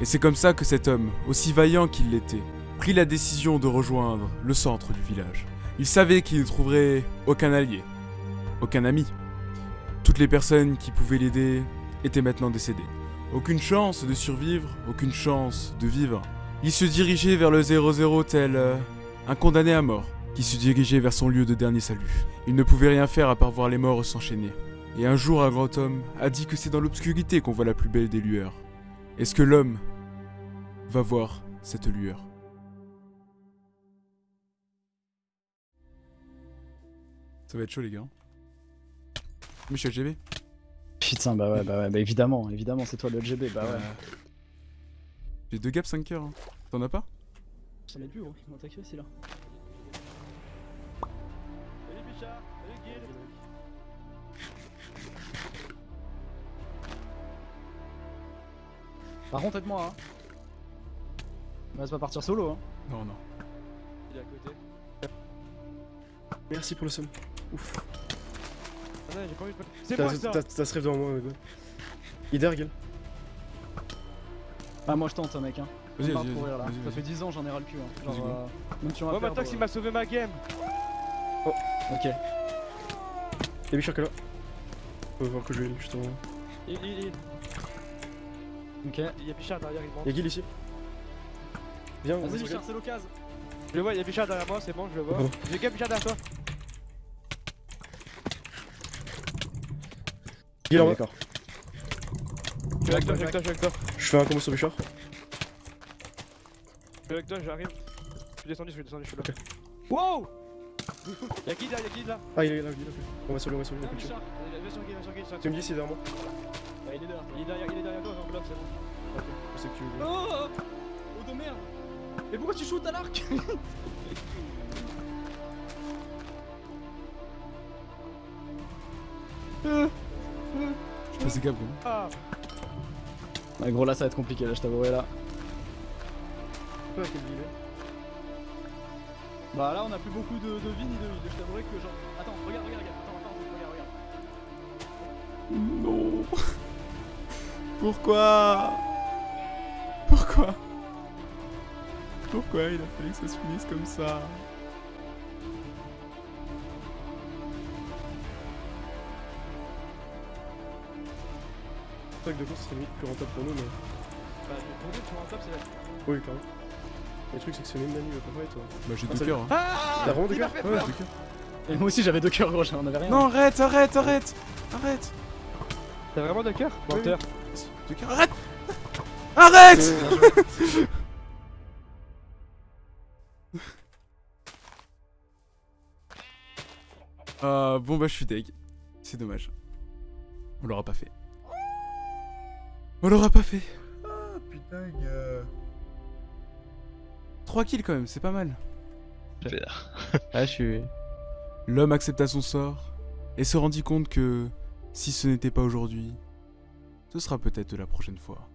S1: Et c'est comme ça que cet homme, aussi vaillant qu'il l'était, prit la décision de rejoindre le centre du village. Il savait qu'il ne trouverait aucun allié, aucun ami. Toutes les personnes qui pouvaient l'aider étaient maintenant décédées. Aucune chance de survivre, aucune chance de vivre. Il se dirigeait vers le 0-0 tel euh, un condamné à mort, qui se dirigeait vers son lieu de dernier salut. Il ne pouvait rien faire à part voir les morts s'enchaîner. Et un jour, un grand homme a dit que c'est dans l'obscurité qu'on voit la plus belle des lueurs. Est-ce que l'homme va voir cette lueur? Ça va être chaud les gars. Michel GB
S12: Putain, bah ouais, bah ouais, bah évidemment, évidemment, c'est toi le LGB, bah ouais.
S1: J'ai deux gaps 5 heures. hein. T'en as pas?
S12: J'en ai plus gros, ils m'ont attaqué aussi là. Par contre, aide-moi, hein. On va pas partir solo, hein.
S1: Non, non.
S12: Il est à côté.
S14: Merci pour le somme. Ouf.
S12: Ah non, j'ai pas envie de. C'est
S14: T'as-
S12: moi ça
S14: T'as t'as ce rêve devant moi, ouais. Ider, gueule.
S12: Ah, moi je tente, hein, mec, hein.
S14: Vas-y, vas-y, vas-y,
S12: Ça fait 10 ans, j'en ai ras le cul, hein. Genre, euh, même perdre,
S17: Matox il m'a sauvé ma game
S14: Oh,
S12: Ok.
S14: y'a Bichard qui est là. On va voir que je vais justement.
S17: Il, il, il.
S12: Ok.
S17: Il y a Bichard derrière, il monte.
S14: Y'a Gil ici. Viens, on va
S12: Vas-y, Bichard, c'est l'occasion.
S17: Je le vois, il y a Bichard derrière moi, c'est bon, je le vois.
S14: Pardon.
S17: J'ai game Bichard derrière toi.
S14: Gil en bas.
S12: D'accord.
S17: Je suis avec toi, je suis avec toi, je suis avec toi.
S14: Je fais un combo sur Bichard.
S17: Je suis avec toi, j'arrive. Je suis descendu, je suis descendu, je suis là. Wow Y'a qui là, y'a qui là?
S14: Ah, il est là, Gil, ok. On va sur lui, on va sur lui, Tu me dis s'il est derrière
S17: Il est derrière, il est derrière, il est derrière toi, j'enveloppe, c'est bon.
S14: Ok, je sais que tu veux.
S12: Oh Oh de merde Mais pourquoi tu shootes à l'arc
S1: Je des gaps, gros.
S17: Ah
S12: gros, là ça va être compliqué, là, je t'avouerai là.
S14: Quelle ville
S12: Bah là, on a plus beaucoup de, de vie ni de heal. Je t'avouerai que genre. Attends, regarde, regarde, regarde. Attends, attends, regarde, regarde.
S1: Non. Pourquoi Pourquoi Pourquoi il a fallu que ça se finisse comme ça
S14: Pack de course, c'est limite plus rentable pour nous, mais.
S17: Bah, pour nous, tu vois, en top, c'est la.
S14: Oui, quand même. Le truc, c'est que c'est même Manu, il va pas toi.
S1: Bah, j'ai
S14: Ah,
S1: deux cœurs.
S17: Ah
S14: T'as vraiment deux cœurs Ouais, deux cœurs.
S12: Et moi aussi j'avais deux cœurs gros, j'en avais rien.
S1: Non, arrête, arrête, arrête Arrête
S17: T'as vraiment deux cœurs
S1: Oui, Arrête Arrête Ah, bon bah je suis deg. C'est dommage. On l'aura pas fait. On l'aura pas fait. Ah putain, gars. 3 kills quand même, c'est pas mal.
S6: Ah, je suis.
S1: L'homme accepta son sort et se rendit compte que si ce n'était pas aujourd'hui, ce sera peut-être la prochaine fois.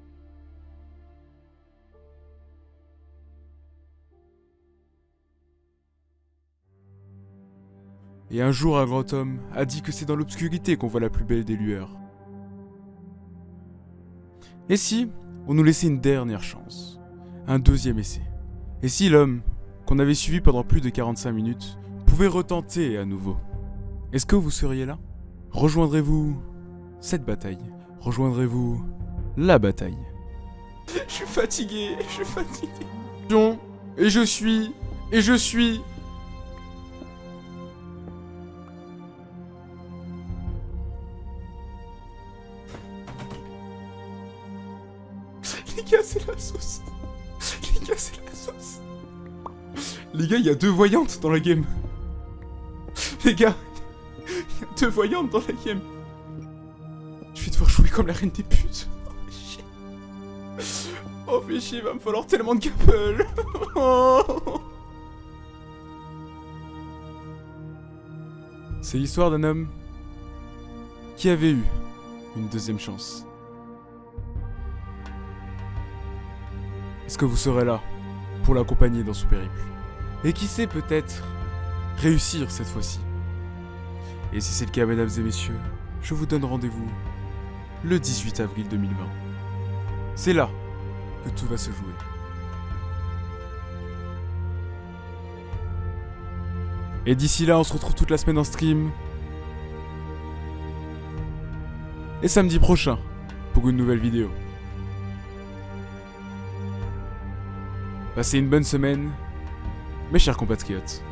S1: Et un jour, un grand homme a dit que c'est dans l'obscurité qu'on voit la plus belle des lueurs. Et si on nous laissait une dernière chance Un deuxième essai? Et si l'homme, qu'on avait suivi pendant plus de 45 minutes, pouvait retenter à nouveau? Est-ce que vous seriez là? Rejoindrez-vous cette bataille Rejoindrez-vous la bataille Je suis fatigué, je suis fatigué. John, Et je suis... Et je suis... Les gars, c'est la sauce. Les gars, c'est la sauce. Les gars, il y a deux voyantes dans la game. Les gars, il y a deux voyantes dans la game. Devoir jouer comme la reine des putes. Oh, fais chier. Oh, fais chier, va me falloir tellement de couple. C'est l'histoire d'un homme qui avait eu une deuxième chance. Est-ce que vous serez là pour l'accompagner dans ce périple? Et qui sait peut-être réussir cette fois-ci? Et si c'est le cas, mesdames et messieurs, je vous donne rendez-vous le 18 avril 2020. C'est là que tout va se jouer. Et d'ici là, on se retrouve toute la semaine en stream. Et samedi prochain pour une nouvelle vidéo. Passez une bonne semaine, mes chers compatriotes.